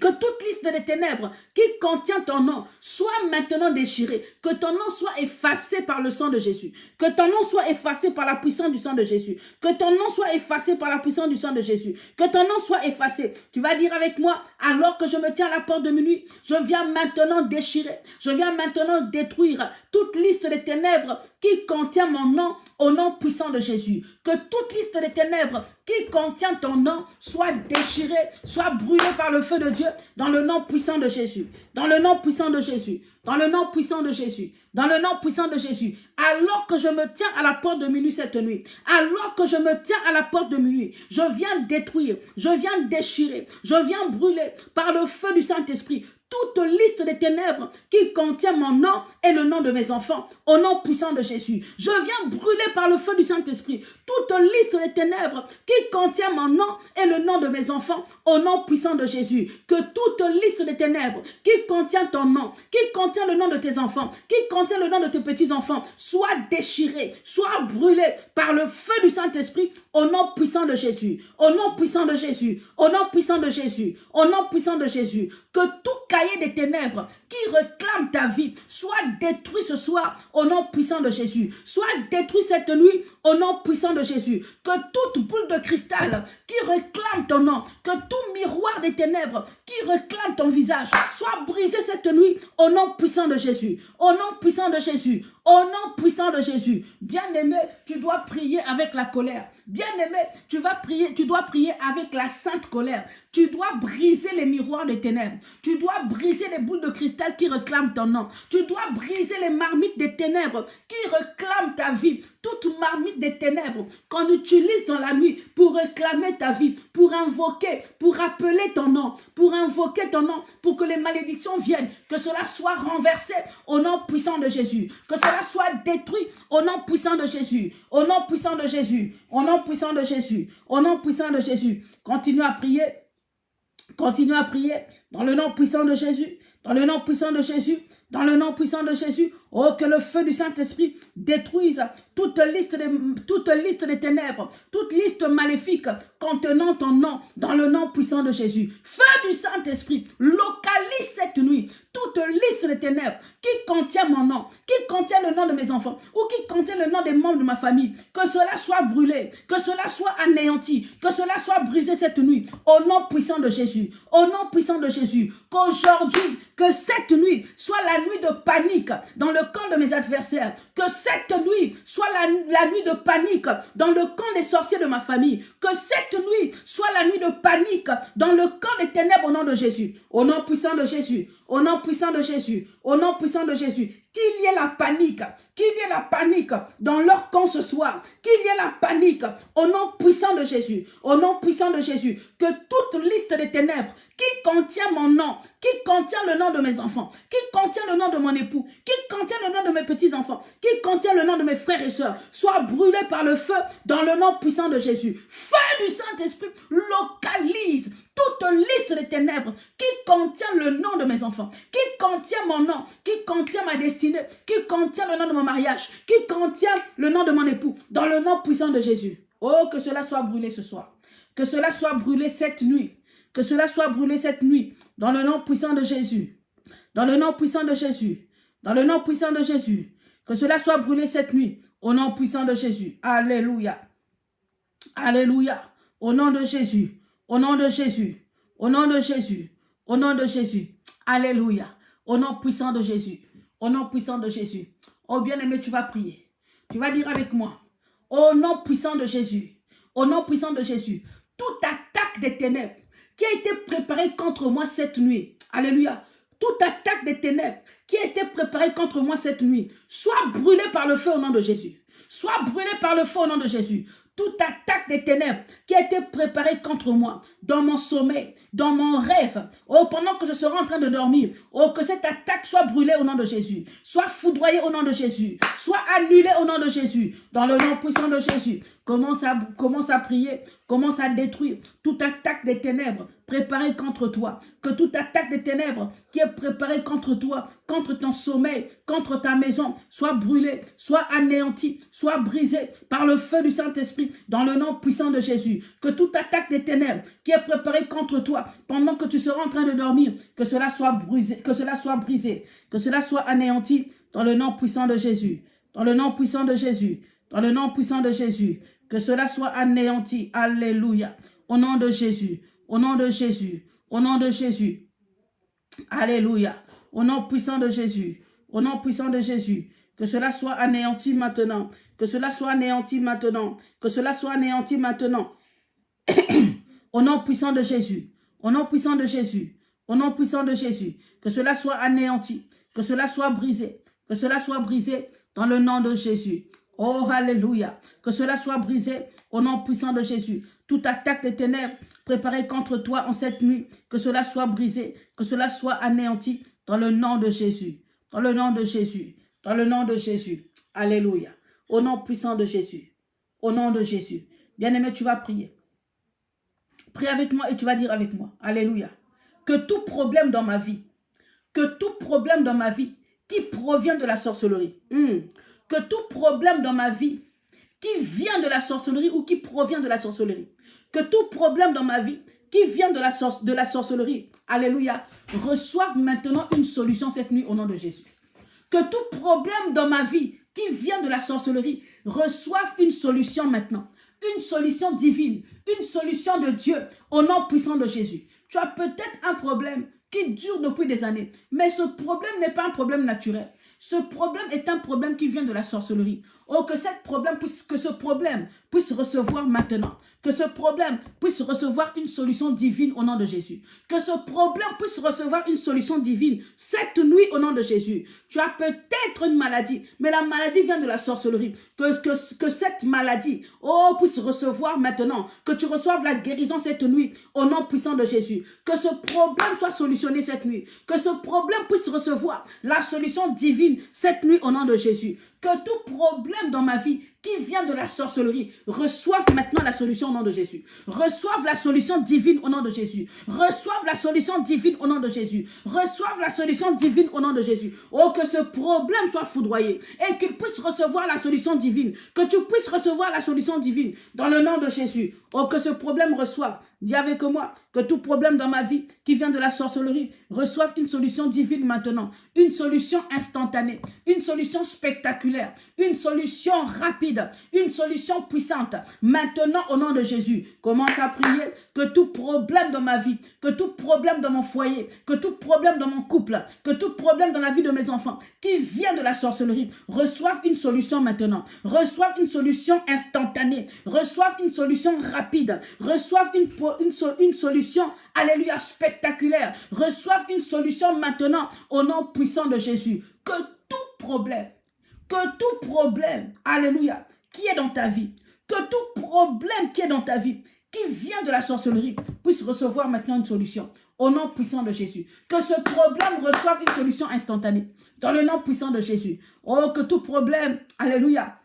A: que toute liste des ténèbres qui contient ton nom soit maintenant déchirée. Que ton nom soit effacé par le sang de Jésus. Que ton nom soit effacé par la puissance du sang de Jésus. Que ton nom soit effacé par la puissance du sang de Jésus. Que ton nom soit effacé. Tu vas dire avec moi, alors que je me tiens à la porte de minuit, je viens maintenant déchirer. Je viens maintenant détruire toute liste des ténèbres qui contient mon nom au nom puissant de Jésus. Que toute liste des ténèbres qui contient ton nom soit déchirée, soit brûlée par le feu de Dieu dans le nom puissant de Jésus. Dans le nom puissant de Jésus. Dans le nom puissant de Jésus. Dans le nom puissant de Jésus. Alors que je me tiens à la porte de minuit cette nuit. Alors que je me tiens à la porte de minuit. Je viens détruire. Je viens déchirer. Je viens brûler par le feu du Saint-Esprit toute liste des ténèbres qui contient mon nom et le nom de mes enfants, au nom puissant de Jésus. Je viens brûler par le feu du Saint-Esprit toute liste des ténèbres qui contient mon nom et le nom de mes enfants, au nom puissant de Jésus. Que toute liste des ténèbres qui contient ton nom, qui contient le nom de tes enfants, qui contient le nom de tes petits-enfants, soit déchirée, soit brûlée par le feu du Saint-Esprit, au nom puissant de Jésus. Au nom puissant de Jésus. Au nom puissant de Jésus. Au nom puissant de Jésus. Que tout des ténèbres qui réclame ta vie soit détruit ce soir au nom puissant de Jésus. Soit détruit cette nuit au nom puissant de Jésus. Que toute boule de cristal qui réclame ton nom, que tout miroir des ténèbres qui réclame ton visage soit brisé cette nuit au nom puissant de Jésus. Au nom puissant de Jésus. Au nom puissant de Jésus. Bien-aimé, tu dois prier avec la colère. Bien-aimé, tu vas prier, tu dois prier avec la sainte colère. Tu dois briser les miroirs des ténèbres. Tu dois briser les boules de cristal qui réclament ton nom. Tu dois briser les marmites des ténèbres qui réclament ta vie. Toute marmite des ténèbres qu'on utilise dans la nuit pour réclamer ta vie, pour invoquer, pour appeler ton nom, pour invoquer ton nom, pour que les malédictions viennent, que cela soit renversé au nom puissant de Jésus, que cela soit détruit au nom puissant de Jésus, au nom puissant de Jésus, au nom puissant de Jésus, au nom puissant de Jésus. Continue à prier. Continue à prier dans le nom puissant de Jésus, dans le nom puissant de Jésus, dans le nom puissant de Jésus. Oh, que le feu du Saint-Esprit détruise toute liste, de, toute liste des ténèbres, toute liste maléfique contenant ton nom, dans le nom puissant de Jésus. Feu du Saint-Esprit, localise cette nuit toute liste de ténèbres qui contient mon nom, qui contient le nom de mes enfants ou qui contient le nom des membres de ma famille, que cela soit brûlé, que cela soit anéanti, que cela soit brisé cette nuit, au nom puissant de Jésus, au nom puissant de Jésus, qu'aujourd'hui, que cette nuit soit la nuit de panique dans le camp de mes adversaires, que cette nuit soit la, la nuit de panique dans le camp des sorciers de ma famille, que cette nuit soit la nuit de panique dans le camp des ténèbres au nom de Jésus, au nom puissant de Jésus, au nom puissant de Jésus, au nom puissant de Jésus, qu'il y ait la panique, qu'il y ait la panique dans leur camp ce soir, qu'il y ait la panique au nom puissant de Jésus, au nom puissant de Jésus, que toute liste des ténèbres qui contient mon nom, qui contient le nom de mes enfants, qui contient le nom de mon époux, qui contient le nom de mes petits-enfants, qui contient le nom de mes frères et sœurs, soit brûlé par le feu dans le nom puissant de Jésus. Feu du Saint-Esprit localise toute liste des ténèbres qui contient le nom de mes enfants, qui contient mon nom, qui contient ma destinée, qui contient le nom de mon mariage, qui contient le nom de mon époux, dans le nom puissant de Jésus. Oh, que cela soit brûlé ce soir. Que cela soit brûlé cette nuit. Que cela soit brûlé cette nuit. Dans le nom puissant de Jésus. Dans le nom puissant de Jésus. Dans le nom puissant de Jésus. Que cela soit brûlé cette nuit. Au nom puissant de Jésus. Alléluia. Alléluia. Au nom de Jésus. Au nom de Jésus. Au nom de Jésus. Au nom de Jésus. Alléluia. Au nom puissant de Jésus. Au nom puissant de Jésus. Oh bien-aimé, tu vas prier. Tu vas dire avec moi. Au nom puissant de Jésus. Au nom puissant de Jésus. Toute attaque des ténèbres qui a été préparée contre moi cette nuit. Alléluia. Toute attaque des ténèbres qui a été préparée contre moi cette nuit. Soit brûlée par le feu au nom de Jésus. Soit brûlée par le feu au nom de Jésus toute attaque des ténèbres qui a été préparée contre moi, dans mon sommeil, dans mon rêve, oh, pendant que je serai en train de dormir, oh, que cette attaque soit brûlée au nom de Jésus, soit foudroyée au nom de Jésus, soit annulée au nom de Jésus, dans le nom puissant de Jésus. Commence à, commence à prier, commence à détruire toute attaque des ténèbres préparée contre toi. Que toute attaque des ténèbres qui est préparée contre toi, contre ton sommeil, contre ta maison, soit brûlée, soit anéantie, soit brisée par le feu du Saint-Esprit, dans le nom puissant de Jésus. Que toute attaque des ténèbres qui est préparée contre toi, pendant que tu seras en train de dormir, que cela soit brisé, que cela soit brisé, que cela soit anéanti, dans le nom puissant de Jésus. Dans le nom puissant de Jésus. Dans le nom puissant de Jésus. Que cela soit anéanti. Alléluia. Au nom de Jésus. Au nom de Jésus. Au nom de Jésus. Alléluia. Au nom puissant de Jésus. Au nom puissant de Jésus. Que cela soit anéanti maintenant. Que cela soit anéanti maintenant. Que cela soit anéanti maintenant. Au nom puissant de Jésus. Au nom puissant de Jésus. Au nom puissant de Jésus. Que cela soit anéanti. Que cela soit brisé. Que cela soit brisé dans le nom de Jésus. Oh, Alléluia. Que cela soit brisé au nom puissant de Jésus. Toute attaque des ténèbres préparée contre toi en cette nuit, que cela soit brisé, que cela soit anéanti dans le nom de Jésus. Dans le nom de Jésus. Dans le nom de Jésus. Alléluia. Au nom puissant de Jésus. Au nom de Jésus. Bien-aimé, tu vas prier. Prie avec moi et tu vas dire avec moi. Alléluia. Que tout problème dans ma vie, que tout problème dans ma vie qui provient de la sorcellerie, hmm, que tout problème dans ma vie qui vient de la sorcellerie ou qui provient de la sorcellerie, que tout problème dans ma vie qui vient de la, sorcellerie, alléluia, reçoive maintenant une solution cette nuit au nom de Jésus. Que tout problème dans ma vie qui vient de la sorcellerie reçoive une solution maintenant. Une solution divine, une solution de Dieu au nom puissant de Jésus. Tu as peut-être un problème qui dure depuis des années, mais ce problème n'est pas un problème naturel. Ce problème est un problème qui vient de la sorcellerie. Oh, que, ce problème puisse recevoir maintenant. Que ce problème puisse recevoir une solution divine au nom de Jésus. Que ce problème puisse recevoir une solution divine cette nuit au nom de Jésus. Tu as peut-être une maladie, mais la maladie vient de la sorcellerie. Que, que, que cette maladie, oh, puisse recevoir maintenant. Que tu reçoives la guérison cette nuit au nom puissant de Jésus. Que ce problème soit solutionné cette nuit. Que ce problème puisse recevoir la solution divine cette nuit au nom de Jésus. Que tout problème dans ma vie qui vient de la sorcellerie reçoivent maintenant la solution au nom de Jésus. Reçoivent la solution divine au nom de Jésus. Reçoivent la solution divine au nom de Jésus. Reçoivent la solution divine au nom de Jésus. Oh, que ce problème soit foudroyé et qu'il puisse recevoir la solution divine. Que tu puisses recevoir la solution divine dans le nom de Jésus. Oh, que ce problème reçoive Dis avec moi que tout problème dans ma vie qui vient de la sorcellerie reçoive une solution divine maintenant. Une solution instantanée, une solution spectaculaire, une solution rapide, une solution puissante. Maintenant, au nom de Jésus, commence à prier que tout problème dans ma vie, que tout problème dans mon foyer, que tout problème dans mon couple, que tout problème dans la vie de mes enfants qui vient de la sorcellerie reçoive une solution maintenant. Reçoive une solution instantanée. Reçoive une solution rapide. Reçoive une une, une solution, alléluia, spectaculaire. Reçoivent une solution maintenant au nom puissant de Jésus. Que tout problème, que tout problème, alléluia, qui est dans ta vie, que tout problème qui est dans ta vie, qui vient de la sorcellerie, puisse recevoir maintenant une solution au nom puissant de Jésus. Que ce problème reçoive une solution instantanée dans le nom puissant de Jésus. Oh, que tout problème, alléluia,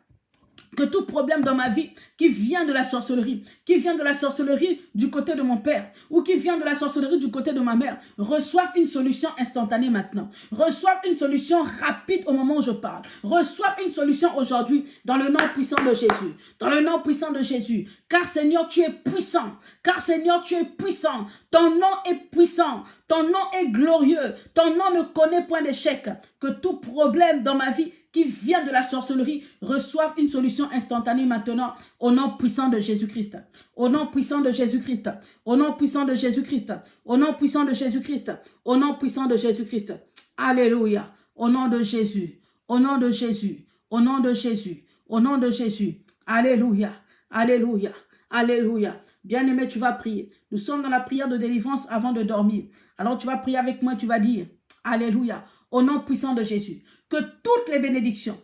A: que tout problème dans ma vie qui vient de la sorcellerie, qui vient de la sorcellerie du côté de mon père ou qui vient de la sorcellerie du côté de ma mère, reçoivent une solution instantanée maintenant. Reçoivent une solution rapide au moment où je parle. Reçoivent une solution aujourd'hui dans le nom puissant de Jésus. Dans le nom puissant de Jésus. Car Seigneur, tu es puissant. Car Seigneur, tu es puissant. Ton nom est puissant. Ton nom est glorieux. Ton nom ne connaît point d'échec. Que tout problème dans ma vie qui vient de la sorcellerie reçoivent une solution instantanée maintenant au nom puissant de Jésus-Christ. Au nom puissant de Jésus-Christ. Au nom puissant de Jésus-Christ. Au nom puissant de Jésus-Christ. Au nom puissant de Jésus-Christ. Alléluia. Au nom de Jésus. Au nom de Jésus. Au nom de Jésus. Au nom de Jésus. Alléluia. Alléluia. Alléluia. Bien-aimé, tu vas prier. Nous sommes dans la prière de délivrance avant de dormir. Alors tu vas prier avec moi, tu vas dire, Alléluia, au nom puissant de Jésus, que toutes les bénédictions,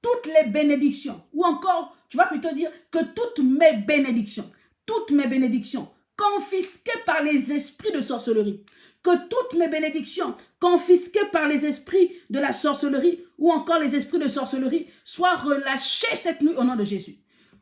A: toutes les bénédictions, ou encore tu vas plutôt dire que toutes mes bénédictions, toutes mes bénédictions confisquées par les esprits de sorcellerie, que toutes mes bénédictions confisquées par les esprits de la sorcellerie ou encore les esprits de sorcellerie soient relâchées cette nuit au nom de Jésus.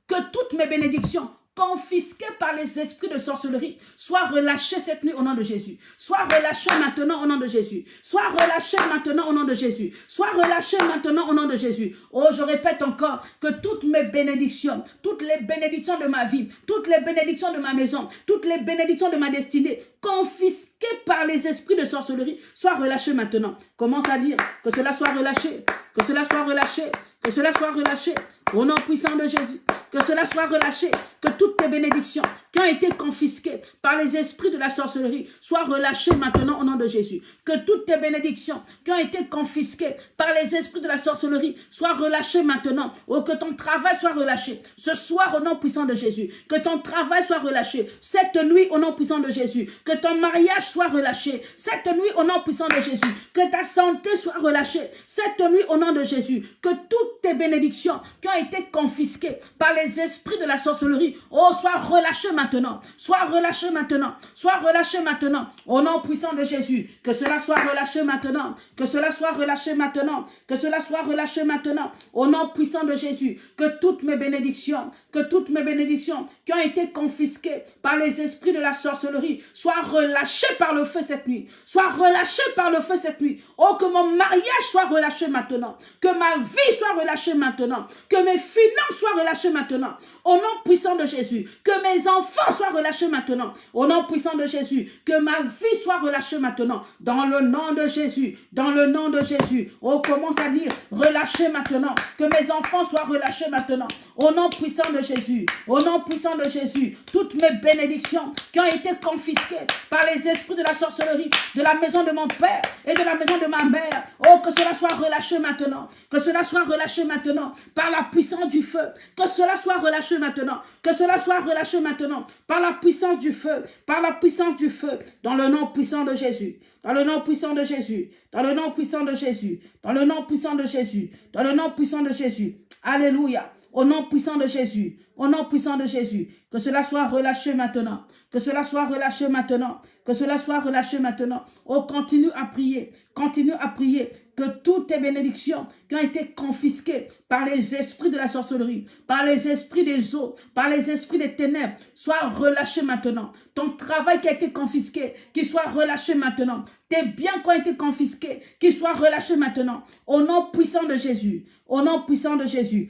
A: Que toutes mes bénédictions confisqués par les esprits de sorcellerie, soient relâchés cette nuit au nom de Jésus. Sois relâchés maintenant au nom de Jésus. Sois relâchés maintenant au nom de Jésus. Sois relâchés maintenant au nom de Jésus. Oh, je répète encore que toutes mes bénédictions, toutes les bénédictions de ma vie, toutes les bénédictions de ma maison, toutes les bénédictions de ma destinée, confisquées par les esprits de sorcellerie, soient relâchées maintenant. Commence à dire que cela soit relâché, que cela soit relâché, que cela soit relâché au nom puissant de Jésus que cela soit relâché, que toutes tes bénédictions qui ont été confisquées par les esprits de la sorcellerie soient relâchées maintenant au nom de Jésus. Que toutes tes bénédictions qui ont été confisquées par les esprits de la sorcellerie soient relâchées maintenant. Ou que ton travail soit relâché. Ce soir au nom puissant de Jésus. Que ton travail soit relâché. Cette nuit au nom puissant de Jésus. Que ton mariage soit relâché. Cette nuit au nom puissant de Jésus. Que ta santé soit relâchée. Cette nuit au nom de Jésus. Que toutes tes bénédictions qui ont été confisquées par les esprits de la sorcellerie, oh, sois relâchés maintenant, sois relâchés maintenant, sois relâchés maintenant, au nom puissant de Jésus, que cela soit relâché maintenant, que cela soit relâché maintenant, que cela soit relâché maintenant, au nom puissant de Jésus, que toutes mes bénédictions, que toutes mes bénédictions qui ont été confisquées par les esprits de la sorcellerie soient relâchées par le feu cette nuit, soient relâchées par le feu cette nuit, oh, que mon mariage soit relâché maintenant, que ma vie soit relâchée maintenant, que mes finances soient relâchées maintenant, au nom puissant de Jésus, que mes enfants soient relâchés maintenant. Au nom puissant de Jésus, que ma vie soit relâchée maintenant. Dans le nom de Jésus, dans le nom de Jésus. On commence à dire, relâchez maintenant. Que mes enfants soient relâchés maintenant. Au nom puissant de Jésus, au nom puissant de Jésus, toutes mes bénédictions qui ont été confisquées par les esprits de la sorcellerie, de la maison de mon père et de la maison de ma mère. Oh, que cela soit relâché maintenant. Que cela soit relâché maintenant par la puissance du feu. Que cela soit relâché maintenant. Que cela soit relâché maintenant par la puissance du feu, par la puissance du feu, dans le nom puissant de Jésus. Dans le nom puissant de Jésus, dans le nom puissant de Jésus, dans le nom puissant de Jésus, dans le nom puissant de Jésus. Alléluia. Au nom puissant de Jésus, au nom puissant de Jésus, que cela soit relâché maintenant, que cela soit relâché maintenant, que cela soit relâché maintenant. Oh, continue à prier, continue à prier, que toutes tes bénédictions qui ont été confisquées par les esprits de la sorcellerie, par les esprits des eaux, par les esprits des ténèbres, soient relâchées maintenant. Ton travail qui a été confisqué, qu'il soit relâché maintenant. Tes biens qui ont été confisqués, qu'ils soient relâchés maintenant. Au nom puissant de Jésus, au nom puissant de Jésus,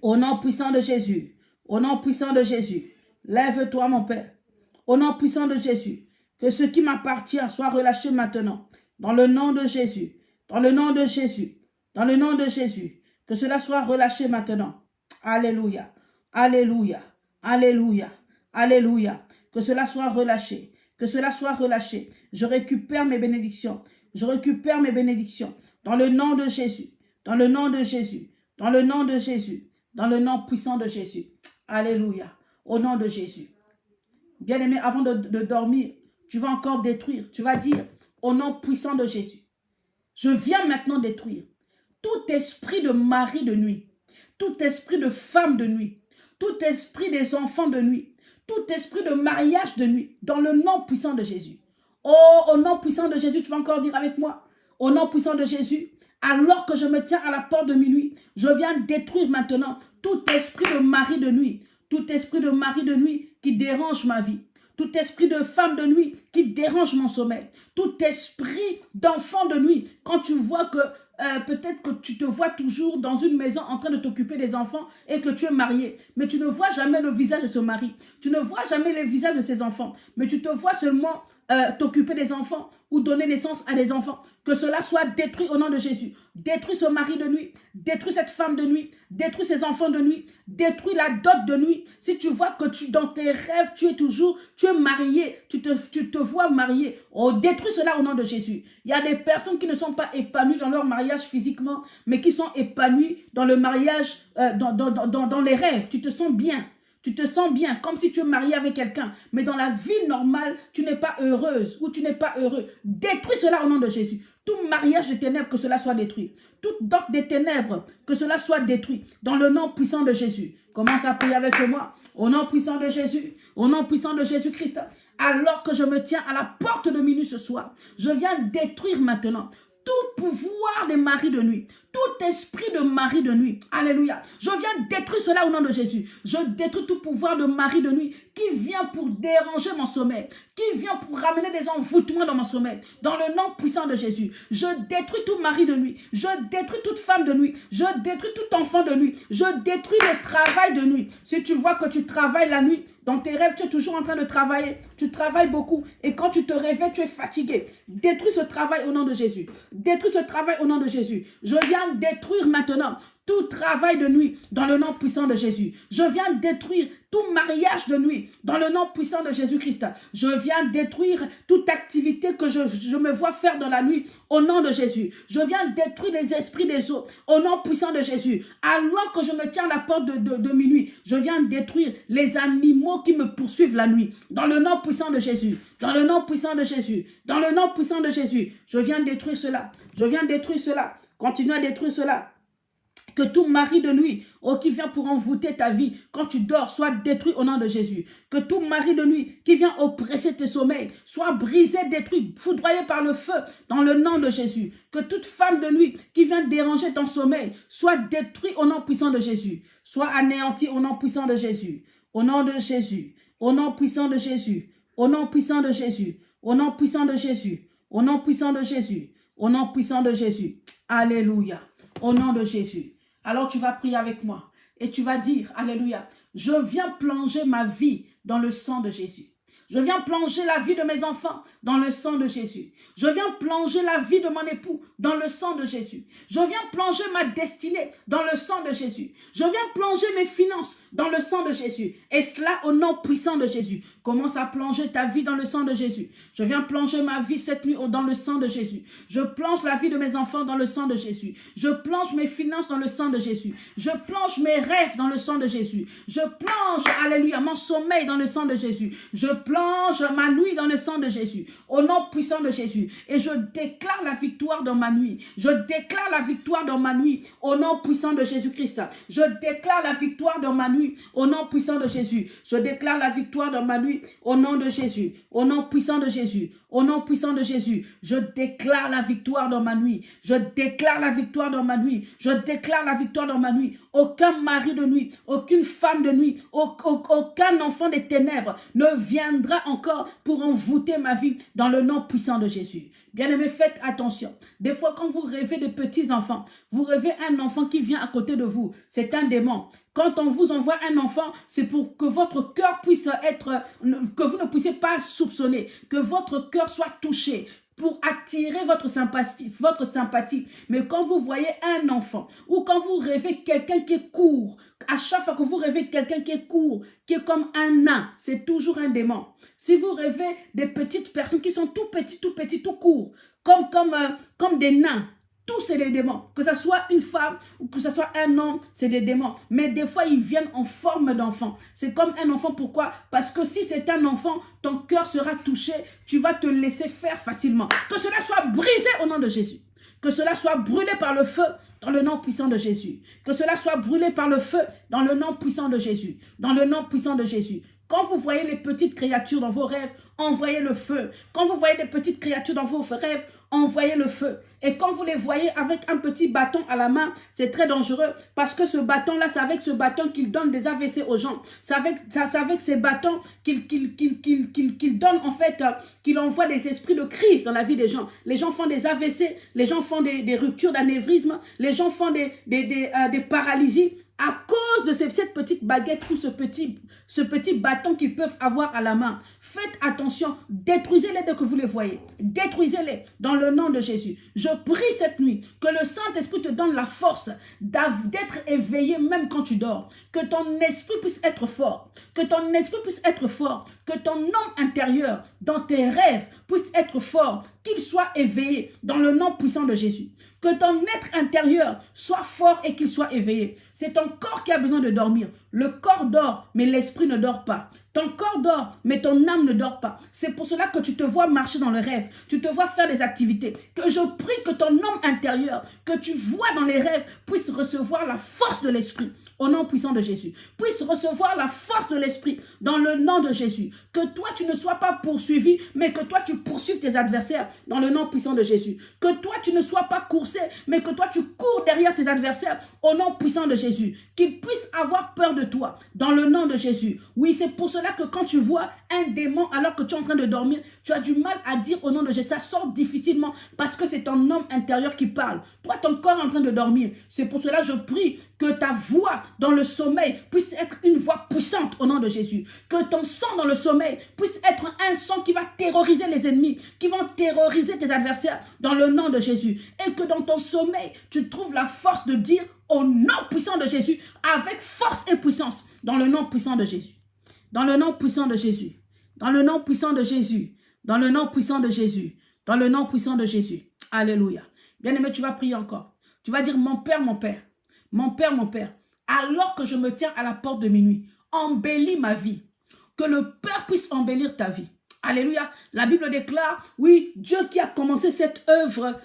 A: au nom puissant de Jésus, au nom puissant de Jésus, lève-toi mon Père. Au nom puissant de Jésus, que ce qui m'appartient soit relâché maintenant. Dans le nom de Jésus, dans le nom de Jésus, dans le nom de Jésus, que cela soit relâché maintenant. Alléluia, Alléluia, Alléluia, Alléluia. Que cela soit relâché, que cela soit relâché. Je récupère mes bénédictions, je récupère mes bénédictions. Dans le nom de Jésus, dans le nom de Jésus, dans le nom de Jésus, dans le nom puissant de Jésus. Alléluia. Au nom de Jésus. Bien-aimé, avant de, dormir, tu vas encore détruire. Tu vas dire, au nom puissant de Jésus, je viens maintenant détruire tout esprit de mari de nuit, tout esprit de femme de nuit, tout esprit des enfants de nuit, tout esprit de mariage de nuit, dans le nom puissant de Jésus. Oh, au nom puissant de Jésus, tu vas encore dire avec moi, au nom puissant de Jésus, alors que je me tiens à la porte de minuit, je viens détruire maintenant tout esprit de mari de nuit, tout esprit de mari de nuit qui dérange ma vie, tout esprit de femme de nuit qui dérange mon sommeil, tout esprit d'enfant de nuit, quand tu vois que euh, peut-être que tu te vois toujours dans une maison en train de t'occuper des enfants et que tu es marié, mais tu ne vois jamais le visage de ton mari, tu ne vois jamais le visage de ses enfants, mais tu te vois seulement euh, t'occuper des enfants ou donner naissance à des enfants. Que cela soit détruit au nom de Jésus. Détruis ce mari de nuit, détruis cette femme de nuit, détruis ces enfants de nuit, détruis la dot de nuit. Si tu vois que tu dans tes rêves, tu es toujours, tu es marié, tu te, vois marié, oh, détruis cela au nom de Jésus. Il y a des personnes qui ne sont pas épanouies dans leur mariage physiquement, mais qui sont épanouies dans le mariage, euh, dans les rêves. Tu te sens bien. Tu te sens bien, comme si tu es marié avec quelqu'un. Mais dans la vie normale, tu n'es pas heureuse ou tu n'es pas heureux. Détruis cela au nom de Jésus. Tout mariage de ténèbres, que cela soit détruit. Toute dot des ténèbres, que cela soit détruit. Dans le nom puissant de Jésus. Commence à prier avec moi. Au nom puissant de Jésus. Au nom puissant de Jésus-Christ. Alors que je me tiens à la porte de minuit ce soir, je viens détruire maintenant tout pouvoir des maris de nuit, tout esprit de mari de nuit. Alléluia. Je viens détruire cela au nom de Jésus. Je détruis tout pouvoir de mari de nuit qui vient pour déranger mon sommeil, qui vient pour ramener des envoûtements dans mon sommeil. Dans le nom puissant de Jésus, je détruis tout mari de nuit. Je détruis toute femme de nuit. Je détruis tout enfant de nuit. Je détruis le travail de nuit. Si tu vois que tu travailles la nuit, dans tes rêves, tu es toujours en train de travailler. Tu travailles beaucoup. Et quand tu te réveilles, tu es fatigué. Détruis ce travail au nom de Jésus. Détruis ce travail au nom de Jésus. Je viens détruire maintenant tout travail de nuit dans le nom puissant de Jésus. Je viens détruire tout mariage de nuit dans le nom puissant de Jésus-Christ. Je viens détruire toute activité que je, me vois faire dans la nuit au nom de Jésus. Je viens détruire les esprits des eaux au nom puissant de Jésus. Alors que je me tiens à la porte de, de minuit, je viens détruire les animaux qui me poursuivent la nuit dans le nom puissant de Jésus. Dans le nom puissant de Jésus. Dans le nom puissant de Jésus. Je viens détruire cela. Je viens détruire cela. Continue à détruire cela. Que tout mari de nuit, oh, qui vient pour envoûter ta vie, quand tu dors, soit détruit au nom de Jésus. Que tout mari de nuit qui vient oppresser tes sommeils, soit brisé, détruit, foudroyé par le feu, dans le nom de Jésus. Que toute femme de nuit qui vient déranger ton sommeil, soit détruit au nom puissant de Jésus. Soit anéanti au nom puissant de Jésus. Au nom de Jésus. Au nom puissant de Jésus. Au nom puissant de Jésus. Au nom puissant de Jésus. Au nom puissant de Jésus. Au nom puissant de Jésus. Alléluia. Au nom de Jésus. Alors tu vas prier avec moi et tu vas dire, Alléluia, je viens plonger ma vie dans le sang de Jésus. Je viens plonger la vie de mes enfants dans le sang de Jésus. Je viens plonger la vie de mon époux dans le sang de Jésus. Je viens plonger ma destinée dans le sang de Jésus. Je viens plonger mes finances dans le sang de Jésus. Et cela au nom puissant de Jésus. Commence à plonger ta vie dans le sang de Jésus. Je viens plonger ma vie cette nuit dans le sang de Jésus. Je plonge la vie de mes enfants dans le sang de Jésus. Je plonge mes finances dans le sang de Jésus. Je plonge mes rêves dans le sang de Jésus. Je plonge, alléluia, mon sommeil dans le sang de Jésus. Je plonge ma nuit dans le sang de Jésus. Au nom puissant de Jésus. Et je déclare la victoire dans ma nuit. Je déclare la victoire dans ma nuit. Au nom puissant de Jésus-Christ. Je déclare la victoire dans ma nuit. Au nom puissant de Jésus. Je déclare la victoire dans ma nuit. Au nom de Jésus. Au nom puissant de Jésus. Au nom puissant de Jésus, je déclare la victoire dans ma nuit. Je déclare la victoire dans ma nuit. Je déclare la victoire dans ma nuit. Aucun mari de nuit, aucune femme de nuit, aucun enfant des ténèbres ne viendra encore pour envoûter ma vie dans le nom puissant de Jésus. Bien-aimés, faites attention. Des fois, quand vous rêvez de petits enfants, vous rêvez un enfant qui vient à côté de vous. C'est un démon. Quand on vous envoie un enfant, c'est pour que votre cœur puisse être, que vous ne puissiez pas soupçonner, que votre cœur soit touché, pour attirer votre sympathie, votre sympathie. Mais quand vous voyez un enfant ou quand vous rêvez quelqu'un qui court, à chaque fois que vous rêvez quelqu'un qui court, qui est comme un nain, c'est toujours un démon. Si vous rêvez des petites personnes qui sont tout petits, tout petits, tout courts, comme, comme, euh, comme des nains, tous c'est des démons. Que ce soit une femme ou que ce soit un homme, c'est des démons. Mais des fois, ils viennent en forme d'enfant. C'est comme un enfant. Pourquoi? Parce que si c'est un enfant, ton cœur sera touché. Tu vas te laisser faire facilement. Que cela soit brisé au nom de Jésus. Que cela soit brûlé par le feu dans le nom puissant de Jésus. Que cela soit brûlé par le feu dans le nom puissant de Jésus. Dans le nom puissant de Jésus. Quand vous voyez les petites créatures dans vos rêves, envoyez le feu. Quand vous voyez des petites créatures dans vos rêves, envoyez le feu. Et quand vous les voyez avec un petit bâton à la main, c'est très dangereux parce que ce bâton-là, c'est avec ce bâton qu'il donne des AVC aux gens. C'est avec, avec ces bâtons qu'il donne en fait, euh, qu'il envoie des esprits de crise dans la vie des gens. Les gens font des AVC, les gens font des, ruptures d'anévrisme, les gens font des, euh, des paralysies à cause de cette petite baguette ou ce petit, bâton qu'ils peuvent avoir à la main. Faites attention, détruisez-les dès que vous les voyez. Détruisez-les dans le nom de Jésus. Je prie cette nuit que le Saint-Esprit te donne la force d'être éveillé même quand tu dors. Que ton esprit puisse être fort. Que ton esprit puisse être fort. Que ton homme intérieur dans tes rêves puisse être fort qu'il soit éveillé dans le nom puissant de Jésus. Que ton être intérieur soit fort et qu'il soit éveillé. C'est ton corps qui a besoin de dormir. Le corps dort, mais l'esprit ne dort pas. Ton corps dort, mais ton âme ne dort pas. C'est pour cela que tu te vois marcher dans le rêve. Tu te vois faire des activités. Que je prie que ton homme intérieur, que tu vois dans les rêves, puisse recevoir la force de l'esprit au nom puissant de Jésus. Puisse recevoir la force de l'esprit dans le nom de Jésus. Que toi, tu ne sois pas poursuivi, mais que toi, tu poursuives tes adversaires dans le nom puissant de Jésus. Que toi, tu ne sois pas coursé, mais que toi, tu cours derrière tes adversaires au nom puissant de Jésus. Qu'ils puissent avoir peur de toi dans le nom de Jésus. Oui, c'est pour cela que quand tu vois un démon alors que tu es en train de dormir, tu as du mal à dire au nom de Jésus. Ça sort difficilement parce que c'est ton homme intérieur qui parle. Toi, ton corps est en train de dormir. C'est pour cela que je prie que ta voix dans le sommeil puisse être une voix puissante au nom de Jésus. Que ton sang dans le sommeil puisse être un sang qui va terroriser les ennemis, qui vont terroriser tes adversaires dans le nom de Jésus. Et que dans ton sommeil, tu trouves la force de dire au nom puissant de Jésus, avec force et puissance, dans le nom puissant de Jésus. Dans le nom puissant de Jésus. Dans le nom puissant de Jésus. Dans le nom puissant de Jésus. Dans le nom puissant de Jésus. Alléluia. Bien-aimé, tu vas prier encore. Tu vas dire, mon Père, mon Père, mon Père, mon Père, alors que je me tiens à la porte de minuit, embellis ma vie. Que le Père puisse embellir ta vie. Alléluia. La Bible déclare, oui, Dieu qui a commencé cette œuvre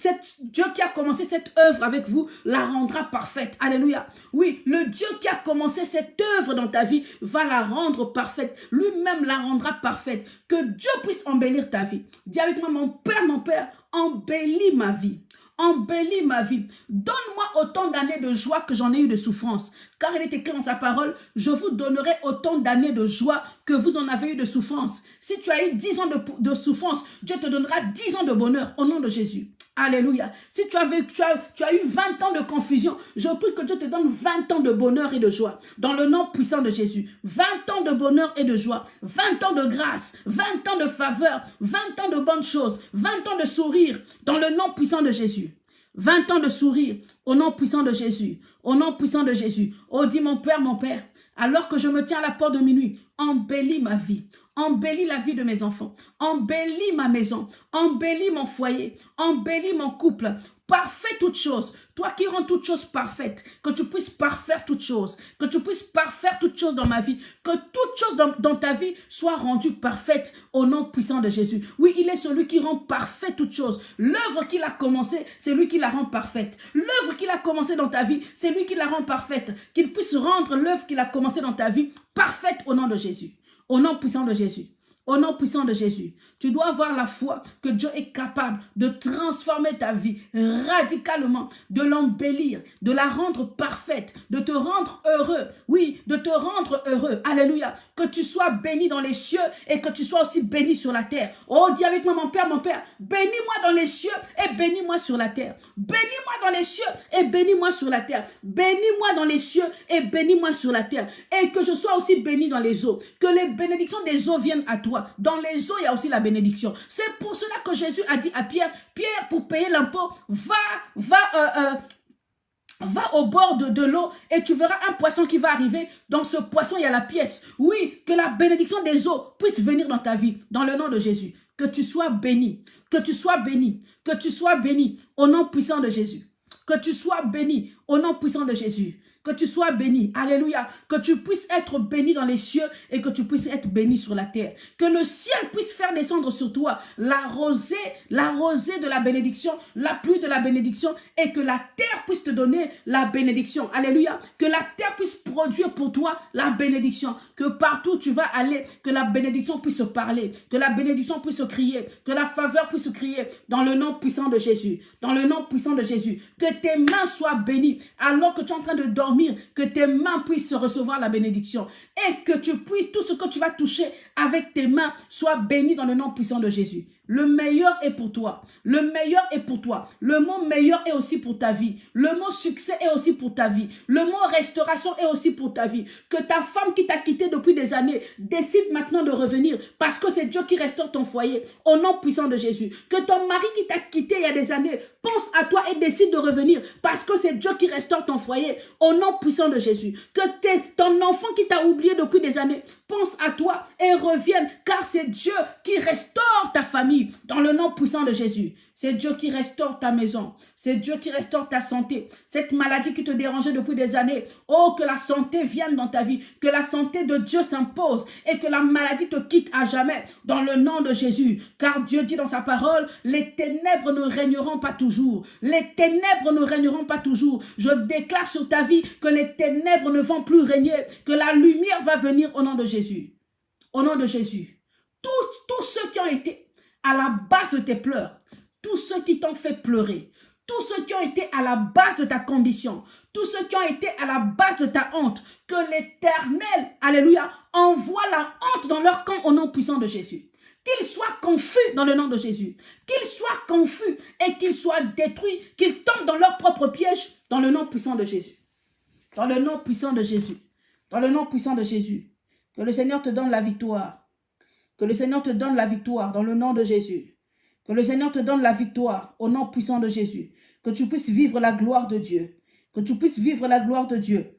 A: cette, Dieu qui a commencé cette œuvre avec vous la rendra parfaite. Alléluia. Oui, le Dieu qui a commencé cette œuvre dans ta vie va la rendre parfaite. Lui-même la rendra parfaite. Que Dieu puisse embellir ta vie. Dis avec moi, mon Père, mon Père, embellis ma vie embellis ma vie. Donne-moi autant d'années de joie que j'en ai eu de souffrance. Car il est écrit dans sa parole, je vous donnerai autant d'années de joie que vous en avez eu de souffrance. Si tu as eu 10 ans de, de souffrance, Dieu te donnera 10 ans de bonheur au nom de Jésus. Alléluia. Si tu, as, tu as eu 20 ans de confusion, je prie que Dieu te donne 20 ans de bonheur et de joie. Dans le nom puissant de Jésus. 20 ans de bonheur et de joie. 20 ans de grâce. 20 ans de faveur. 20 ans de bonnes choses. 20 ans de sourire. Dans le nom puissant de Jésus. 20 ans de sourire au nom puissant de Jésus. Au nom puissant de Jésus. Oh, dis mon Père, mon Père, alors que je me tiens à la porte de minuit, embellis ma vie, embellis la vie de mes enfants, embellis ma maison, embellis mon foyer, embellis mon couple, parfait toutes choses. Toi qui rends toutes choses parfaites, que tu puisses parfaire toutes choses, que tu puisses parfaire toutes choses dans ma vie, que toutes choses dans, ta vie soient rendues parfaites au nom puissant de Jésus. Oui, il est celui qui rend parfait toutes choses. L'œuvre qu'il a commencée, c'est lui qui la rend parfaite. L'œuvre qu'il a commencée dans ta vie, c'est lui qui la rend parfaite. Qu'il puisse rendre l'œuvre qu'il a commencée dans ta vie parfaite au nom de Jésus. Au nom puissant de Jésus. Au nom puissant de Jésus, tu dois avoir la foi que Dieu est capable de transformer ta vie radicalement, de l'embellir, de la rendre parfaite, de te rendre heureux. Oui, de te rendre heureux. Alléluia. Que tu sois béni dans les cieux et que tu sois aussi béni sur la terre. Oh, dis avec moi, mon Père, mon Père, bénis-moi dans les cieux et bénis-moi sur la terre. Bénis-moi dans les cieux et bénis-moi sur la terre. Bénis-moi dans les cieux et bénis-moi sur la terre. Et que je sois aussi béni dans les eaux. Que les bénédictions des eaux viennent à toi. Dans les eaux, il y a aussi la bénédiction. C'est pour cela que Jésus a dit à Pierre, Pierre, pour payer l'impôt, va, va, euh, euh, Va au bord de, de l'eau et tu verras un poisson qui va arriver. Dans ce poisson, il y a la pièce. Oui, que la bénédiction des eaux puisse venir dans ta vie. Dans le nom de Jésus. Que tu sois béni. Que tu sois béni. Que tu sois béni. Au nom puissant de Jésus. Que tu sois béni. Au nom puissant de Jésus que tu sois béni. Alléluia. Que tu puisses être béni dans les cieux et que tu puisses être béni sur la terre. Que le ciel puisse faire descendre sur toi la rosée, la rosée de la bénédiction, la pluie de la bénédiction et que la terre puisse te donner la bénédiction. Alléluia. Que la terre puisse produire pour toi la bénédiction. Que partout tu vas aller, que la bénédiction puisse parler, que la bénédiction puisse crier, que la faveur puisse crier dans le nom puissant de Jésus. Dans le nom puissant de Jésus. Que tes mains soient bénies alors que tu es en train de dormir que tes mains puissent recevoir la bénédiction et que tu puisses, tout ce que tu vas toucher avec tes mains soit béni dans le nom puissant de Jésus. Le meilleur est pour toi. Le meilleur est pour toi. Le mot meilleur est aussi pour ta vie. Le mot succès est aussi pour ta vie. Le mot restauration est aussi pour ta vie. Que ta femme qui t'a quitté depuis des années décide maintenant de revenir parce que c'est Dieu qui restaure ton foyer au nom puissant de Jésus. Que ton mari qui t'a quitté il y a des années pense à toi et décide de revenir parce que c'est Dieu qui restaure ton foyer au nom puissant de Jésus. Que ton enfant qui t'a oublié depuis des années pense à toi et revienne car c'est Dieu qui restaure ta famille dans le nom puissant de Jésus. C'est Dieu qui restaure ta maison. C'est Dieu qui restaure ta santé. Cette maladie qui te dérangeait depuis des années. Oh, que la santé vienne dans ta vie. Que la santé de Dieu s'impose. Et que la maladie te quitte à jamais. Dans le nom de Jésus. Car Dieu dit dans sa parole, les ténèbres ne régneront pas toujours. Les ténèbres ne régneront pas toujours. Je déclare sur ta vie que les ténèbres ne vont plus régner. Que la lumière va venir au nom de Jésus. Au nom de Jésus. Tous, tous ceux qui ont été à la base de tes pleurs, tous ceux qui t'ont fait pleurer, tous ceux qui ont été à la base de ta condition, tous ceux qui ont été à la base de ta honte, que l'Éternel, alléluia, envoie la honte dans leur camp au nom puissant de Jésus. Qu'ils soient confus dans le nom de Jésus. Qu'ils soient confus et qu'ils soient détruits, qu'ils tombent dans leur propre piège dans le nom puissant de Jésus. Dans le nom puissant de Jésus. Dans le nom puissant de Jésus. Que le Seigneur te donne la victoire. Que le Seigneur te donne la victoire dans le nom de Jésus. Que le Seigneur te donne la victoire au nom puissant de Jésus. Que tu puisses vivre la gloire de Dieu. Que tu puisses vivre la gloire de Dieu.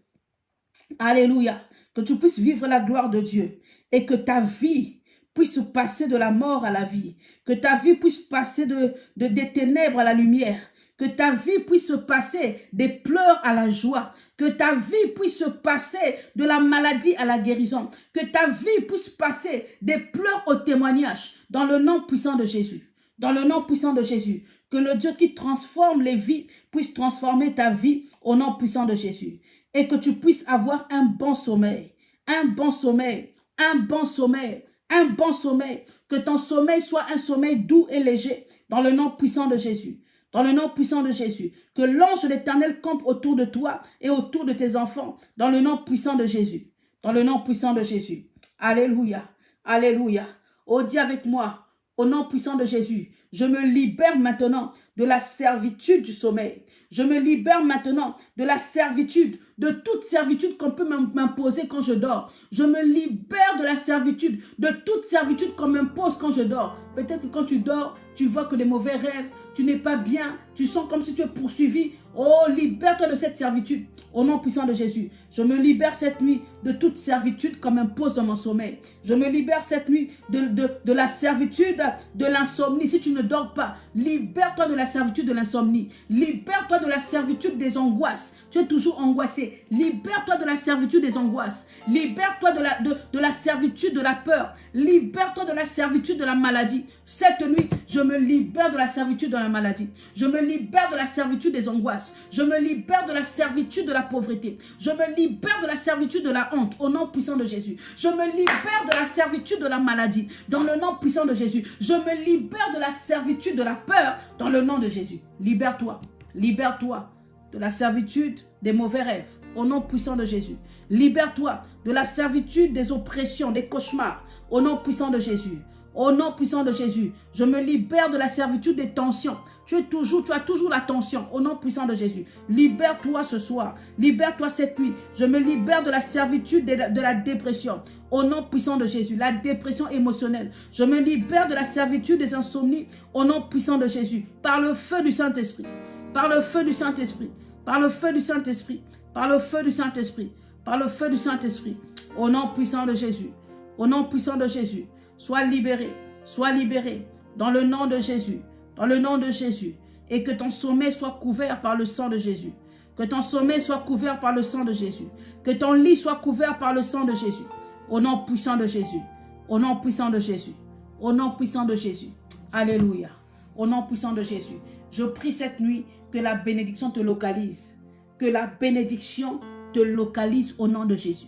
A: Alléluia. Que tu puisses vivre la gloire de Dieu. Et que ta vie puisse passer de la mort à la vie. Que ta vie puisse passer de, de des ténèbres à la lumière. Que ta vie puisse passer des pleurs à la joie. Que ta vie puisse passer de la maladie à la guérison. Que ta vie puisse passer des pleurs au témoignage. Dans le nom puissant de Jésus. Dans le nom puissant de Jésus. Que le Dieu qui transforme les vies puisse transformer ta vie au nom puissant de Jésus. Et que tu puisses avoir un bon sommeil. Un bon sommeil. Un bon sommeil. Un bon sommeil. Que ton sommeil soit un sommeil doux et léger. Dans le nom puissant de Jésus. Dans le nom puissant de Jésus. Que l'ange de l'éternel campe autour de toi et autour de tes enfants. Dans le nom puissant de Jésus. Dans le nom puissant de Jésus. Alléluia. Alléluia. Oh, dis avec moi. Au nom puissant de Jésus, je me libère maintenant de la servitude du sommeil. Je me libère maintenant de la servitude, de toute servitude qu'on peut m'imposer quand je dors. Je me libère de la servitude, de toute servitude qu'on m'impose quand je dors. Peut-être que quand tu dors, tu vois que des mauvais rêves, tu n'es pas bien, tu sens comme si tu es poursuivi. Oh, libère-toi de cette servitude. Au nom puissant de Jésus, je me libère cette nuit de toute servitude qu'on m'impose dans mon sommeil. Je me libère cette nuit de, de, de la servitude de l'insomnie. Si tu ne dors pas, libère-toi de la servitude de l'insomnie. Libère-toi de la servitude des angoisses. Tu es toujours angoissé. Libère-toi de la servitude des angoisses. Libère-toi de la, de, de la servitude de la peur. Libère-toi de la servitude de la maladie. Cette nuit, je me libère de la servitude de la maladie. Je me libère de la servitude des angoisses. Je me libère de la servitude de la pauvreté. Je me libère de la servitude de la honte au nom puissant de Jésus. Je me libère de la servitude de la maladie dans le nom puissant de Jésus. Je me libère de la servitude de la peur dans le nom de Jésus. Libère-toi. Libère-toi de la servitude des mauvais rêves au nom puissant de Jésus. Libère-toi de la servitude des oppressions, des cauchemars au nom puissant de Jésus. Au nom puissant de Jésus, je me libère de la servitude des tensions. Tu, es toujours, tu as toujours la tension au nom puissant de Jésus. Libère-toi ce soir. Libère-toi cette nuit. Je me libère de la servitude de la, de la dépression. Au nom puissant de Jésus, la dépression émotionnelle. Je me libère de la servitude des insomnies. Au nom puissant de Jésus. Par le feu du Saint-Esprit. Par le feu du Saint-Esprit. Par le feu du Saint-Esprit. Par le feu du Saint-Esprit. Par le feu du Saint-Esprit. Au nom puissant de Jésus. Au nom puissant de Jésus. Sois libéré. Sois libéré. Dans le nom de Jésus. Dans le nom de Jésus. Et que ton sommeil soit couvert par le sang de Jésus. Que ton sommeil soit couvert par le sang de Jésus. Que ton lit soit couvert par le sang de Jésus. Au nom puissant de Jésus. Au nom puissant de Jésus. Au nom puissant de Jésus. Alléluia. Au nom puissant de Jésus. Je prie cette nuit que la bénédiction te localise. Que la bénédiction te localise au nom de Jésus.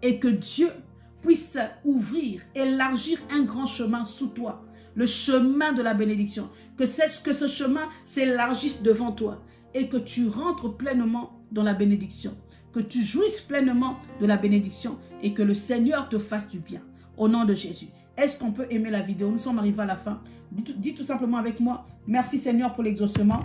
A: Et que Dieu puisse ouvrir, élargir un grand chemin sous toi. Le chemin de la bénédiction. Que, ce chemin s'élargisse devant toi. Et que tu rentres pleinement dans la bénédiction. Que tu jouisses pleinement de la bénédiction. Et que le Seigneur te fasse du bien. Au nom de Jésus. Est-ce qu'on peut aimer la vidéo? Nous sommes arrivés à la fin. Dites tout simplement avec moi. Merci Seigneur pour l'exaucement.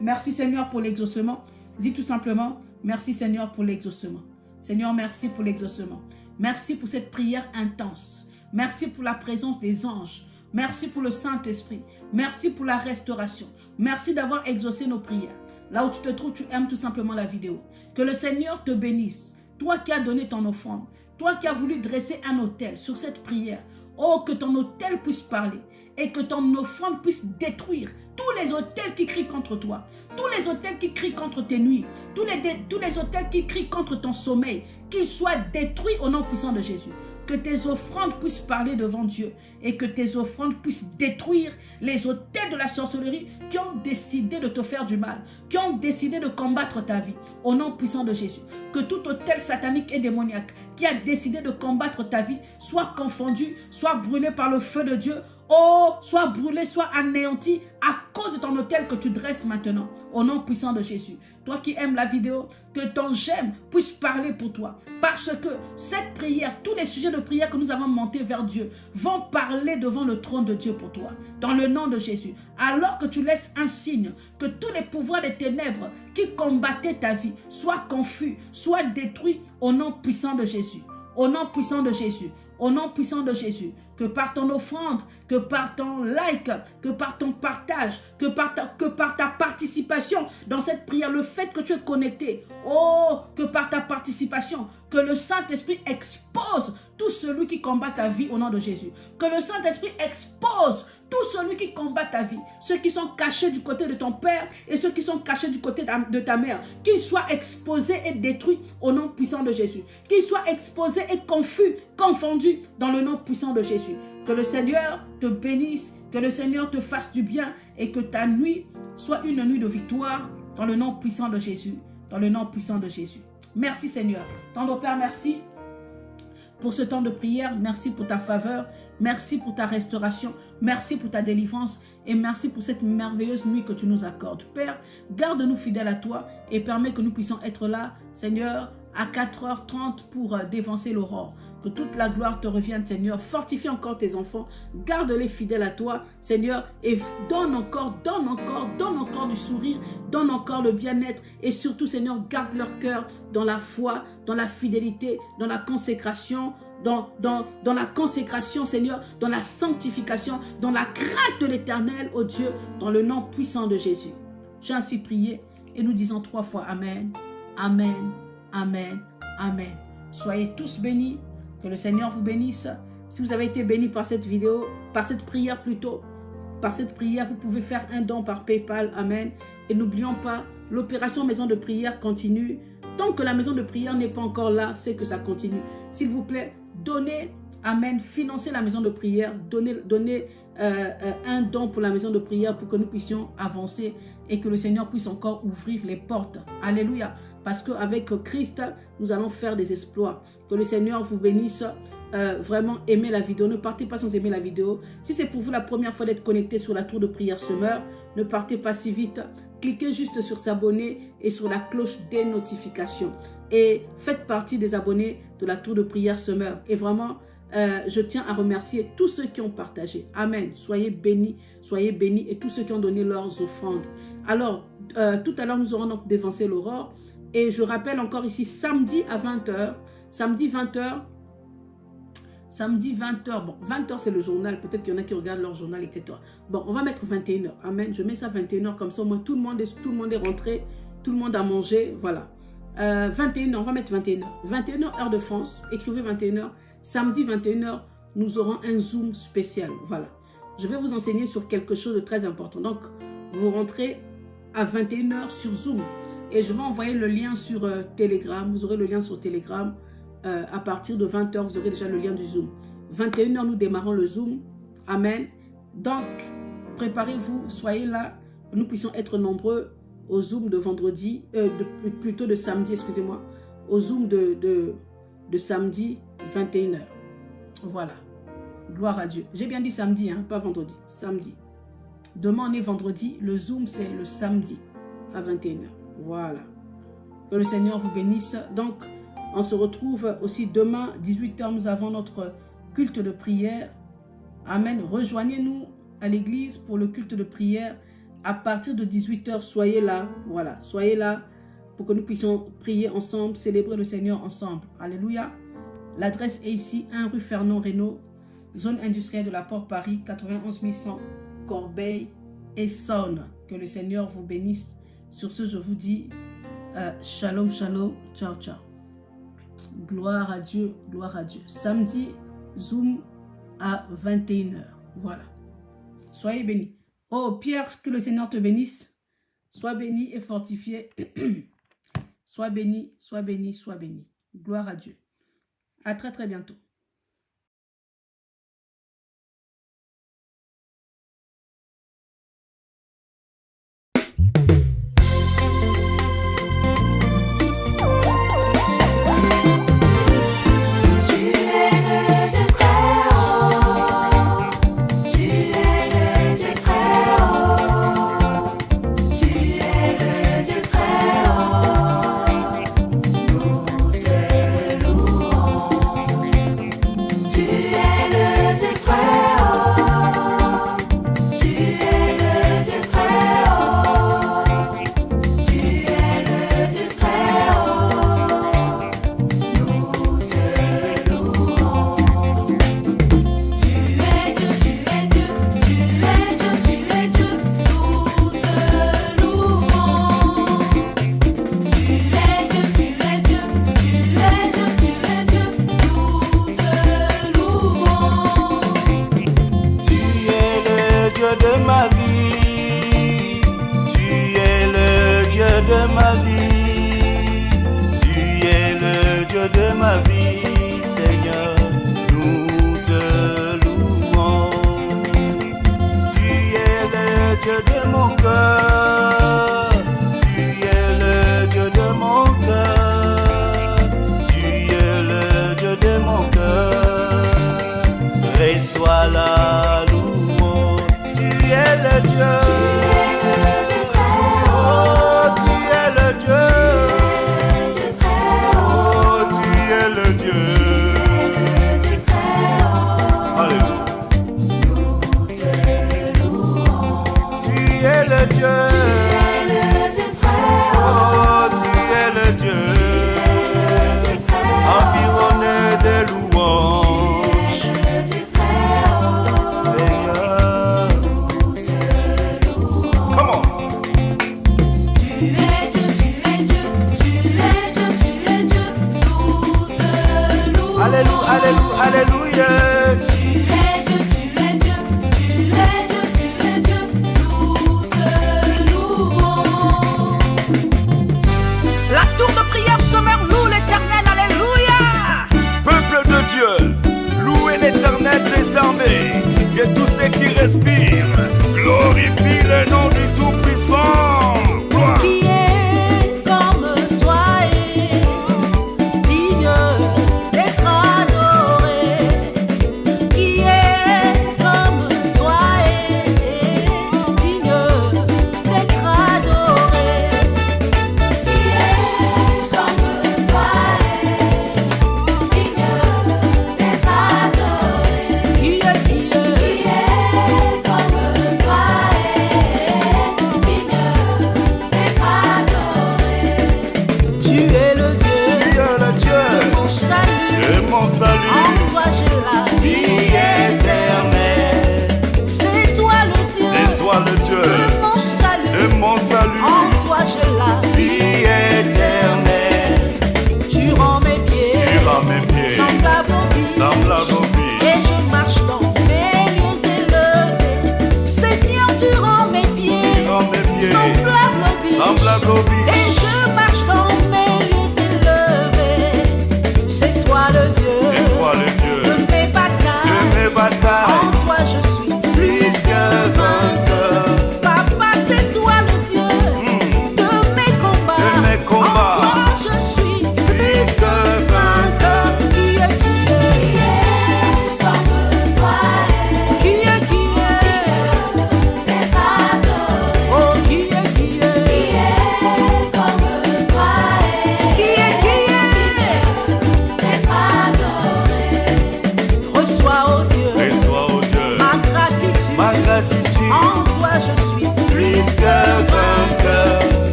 A: Merci Seigneur pour l'exaucement. Dis tout simplement, merci Seigneur pour l'exaucement. Seigneur, merci pour l'exaucement. Merci pour cette prière intense. Merci pour la présence des anges. Merci pour le Saint-Esprit. Merci pour la restauration. Merci d'avoir exaucé nos prières. Là où tu te trouves, tu aimes tout simplement la vidéo. Que le Seigneur te bénisse. Toi qui as donné ton offrande. Toi qui as voulu dresser un autel sur cette prière. Oh, que ton hôtel puisse parler et que ton offrande puisse détruire tous les hôtels qui crient contre toi, tous les hôtels qui crient contre tes nuits, tous les, tous les hôtels qui crient contre ton sommeil, qu'ils soient détruits au nom puissant de Jésus que tes offrandes puissent parler devant Dieu et que tes offrandes puissent détruire les hôtels de la sorcellerie qui ont décidé de te faire du mal, qui ont décidé de combattre ta vie au nom puissant de Jésus. Que tout hôtel satanique et démoniaque qui a décidé de combattre ta vie soit confondu, soit brûlé par le feu de Dieu Oh, soit brûlé, soit anéanti à cause de ton hôtel que tu dresses maintenant. Au nom puissant de Jésus. Toi qui aimes la vidéo, que ton j'aime puisse parler pour toi. Parce que cette prière, tous les sujets de prière que nous avons montés vers Dieu vont parler devant le trône de Dieu pour toi. Dans le nom de Jésus. Alors que tu laisses un signe, que tous les pouvoirs des ténèbres qui combattaient ta vie soient confus, soient détruits au nom puissant de Jésus. Au nom puissant de Jésus. Au nom puissant de Jésus que par ton offrande, que par ton like, que par ton partage, que par ta, participation dans cette prière, le fait que tu es connecté, oh, que par ta participation, que le Saint-Esprit expose tout celui qui combat ta vie au nom de Jésus. Que le Saint-Esprit expose tout celui qui combat ta vie. Ceux qui sont cachés du côté de ton père et ceux qui sont cachés du côté de ta mère. Qu'ils soient exposés et détruits au nom puissant de Jésus. Qu'ils soient exposés et confus, confondus dans le nom puissant de Jésus. Que le Seigneur te bénisse, que le Seigneur te fasse du bien et que ta nuit soit une nuit de victoire dans le nom puissant de Jésus. Dans le nom puissant de Jésus. Merci Seigneur. Tendre Père, merci pour ce temps de prière. Merci pour ta faveur. Merci pour ta restauration. Merci pour ta délivrance. Et merci pour cette merveilleuse nuit que tu nous accordes. Père, garde-nous fidèles à toi et permets que nous puissions être là, Seigneur, à 4h30 pour euh, dévancer l'aurore. Que toute la gloire te revienne, Seigneur. Fortifie encore tes enfants. Garde-les fidèles à toi, Seigneur. Et donne encore, donne encore, donne encore du sourire. Donne encore le bien-être. Et surtout, Seigneur, garde leur cœur dans la foi, dans la fidélité, dans la consécration, dans, dans, dans, la consécration, Seigneur, dans la sanctification, dans la crainte de l'éternel, ô Dieu, dans le nom puissant de Jésus. J'ai ainsi prié et nous disons trois fois Amen, Amen, Amen, Amen. Soyez tous bénis. Que le Seigneur vous bénisse. Si vous avez été béni par cette vidéo, par cette prière plutôt, par cette prière, vous pouvez faire un don par Paypal. Amen. Et n'oublions pas, l'opération maison de prière continue. Tant que la maison de prière n'est pas encore là, c'est que ça continue. S'il vous plaît, donnez, Amen, financez la maison de prière, donnez, donnez euh, euh, un don pour la maison de prière pour que nous puissions avancer et que le Seigneur puisse encore ouvrir les portes. Alléluia. Parce qu'avec Christ, nous allons faire des exploits. Que le Seigneur vous bénisse. Euh, vraiment aimez la vidéo. Ne partez pas sans aimer la vidéo. Si c'est pour vous la première fois d'être connecté sur la tour de prière semeur, ne partez pas si vite. Cliquez juste sur s'abonner et sur la cloche des notifications. Et faites partie des abonnés de la tour de prière semeur. Et vraiment, euh, je tiens à remercier tous ceux qui ont partagé. Amen. Soyez bénis, soyez bénis et tous ceux qui ont donné leurs offrandes. Alors, euh, tout à l'heure, nous aurons donc dévancé l'aurore. Et je rappelle encore ici, samedi à 20h, samedi 20h, samedi 20h, bon, 20h c'est le journal, peut-être qu'il y en a qui regardent leur journal, etc. Bon, on va mettre 21h, amen, je mets ça 21h, comme ça au moins tout le monde est, tout le monde est rentré, tout le monde a mangé, voilà. 21h, euh, on va mettre 21h. 21h, heure de France, écrivez 21h. Samedi 21h, nous aurons un Zoom spécial, voilà. Je vais vous enseigner sur quelque chose de très important. Donc, vous rentrez à 21h sur Zoom. Et je vais envoyer le lien sur euh, Telegram. Vous aurez le lien sur Telegram. Euh, à partir de 20h, vous aurez déjà le lien du Zoom. 21h, nous démarrons le Zoom. Amen. Donc, préparez-vous, soyez là. Nous puissions être nombreux au Zoom de vendredi, euh, plutôt de samedi, excusez-moi. Au Zoom de, de, de samedi, 21h. Voilà. Gloire à Dieu. J'ai bien dit samedi, hein, pas vendredi. Samedi. Demain, on est vendredi. Le Zoom, c'est le samedi à 21h. Voilà. Que le Seigneur vous bénisse. Donc, on se retrouve aussi demain, 18h, nous avons notre culte de prière. Amen. Rejoignez-nous à l'église pour le culte de prière. À partir de 18h, soyez là. Voilà, soyez là pour que nous puissions prier ensemble, célébrer le Seigneur ensemble. Alléluia. L'adresse est ici, 1 rue Fernand Reynaud, zone industrielle de la Porte Paris, 91 100, Corbeil et Saône. Que le Seigneur vous bénisse sur ce, je vous dis euh, shalom, shalom, ciao, ciao. Gloire à Dieu, gloire à Dieu. Samedi, Zoom
B: à 21h. Voilà. Soyez bénis. Oh, Pierre, que le Seigneur te bénisse. Sois béni et fortifié. sois béni, sois béni, sois béni. Gloire à Dieu. À très très bientôt.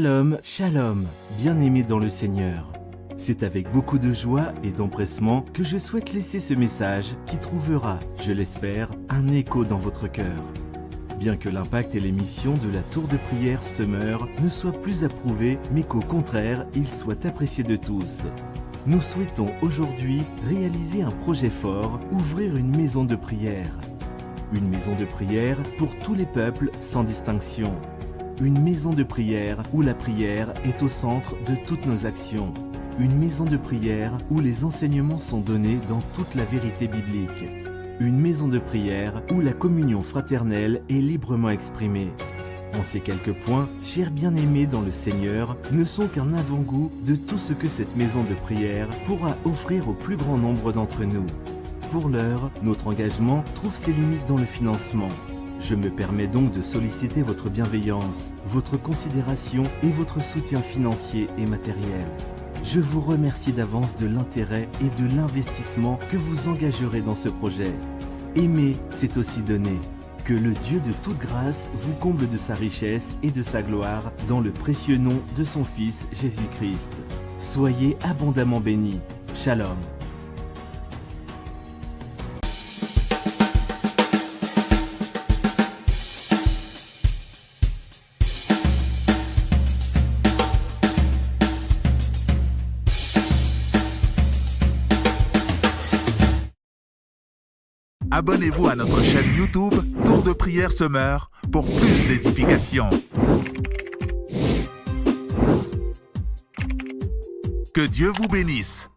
C: Shalom, shalom, bien-aimés dans le Seigneur. C'est avec beaucoup de joie et d'empressement que je souhaite laisser ce message qui trouvera, je l'espère, un écho dans votre cœur. Bien que l'impact et l'émission de la tour de prière Summer ne soient plus approuvés, mais qu'au contraire, ils soient appréciés de tous. Nous souhaitons aujourd'hui réaliser un projet fort, ouvrir une maison de prière. Une maison de prière pour tous les peuples sans distinction. Une maison de prière où la prière est au centre de toutes nos actions. Une maison de prière où les enseignements sont donnés dans toute la vérité biblique. Une maison de prière où la communion fraternelle est librement exprimée. En ces quelques points, chers bien-aimés dans le Seigneur, ne sont qu'un avant-goût de tout ce que cette maison de prière pourra offrir au plus grand nombre d'entre nous. Pour l'heure, notre engagement trouve ses limites dans le financement. Je me permets donc de solliciter votre bienveillance, votre considération et votre soutien financier et matériel. Je vous remercie d'avance de l'intérêt et de l'investissement que vous engagerez dans ce projet. Aimer, c'est aussi donner. Que le Dieu de toute grâce vous comble de sa richesse et de sa gloire dans le précieux nom de son Fils Jésus-Christ. Soyez abondamment bénis. Shalom.
D: Abonnez-vous à notre chaîne YouTube Tour de prière Summer pour plus d'édifications. Que Dieu vous bénisse.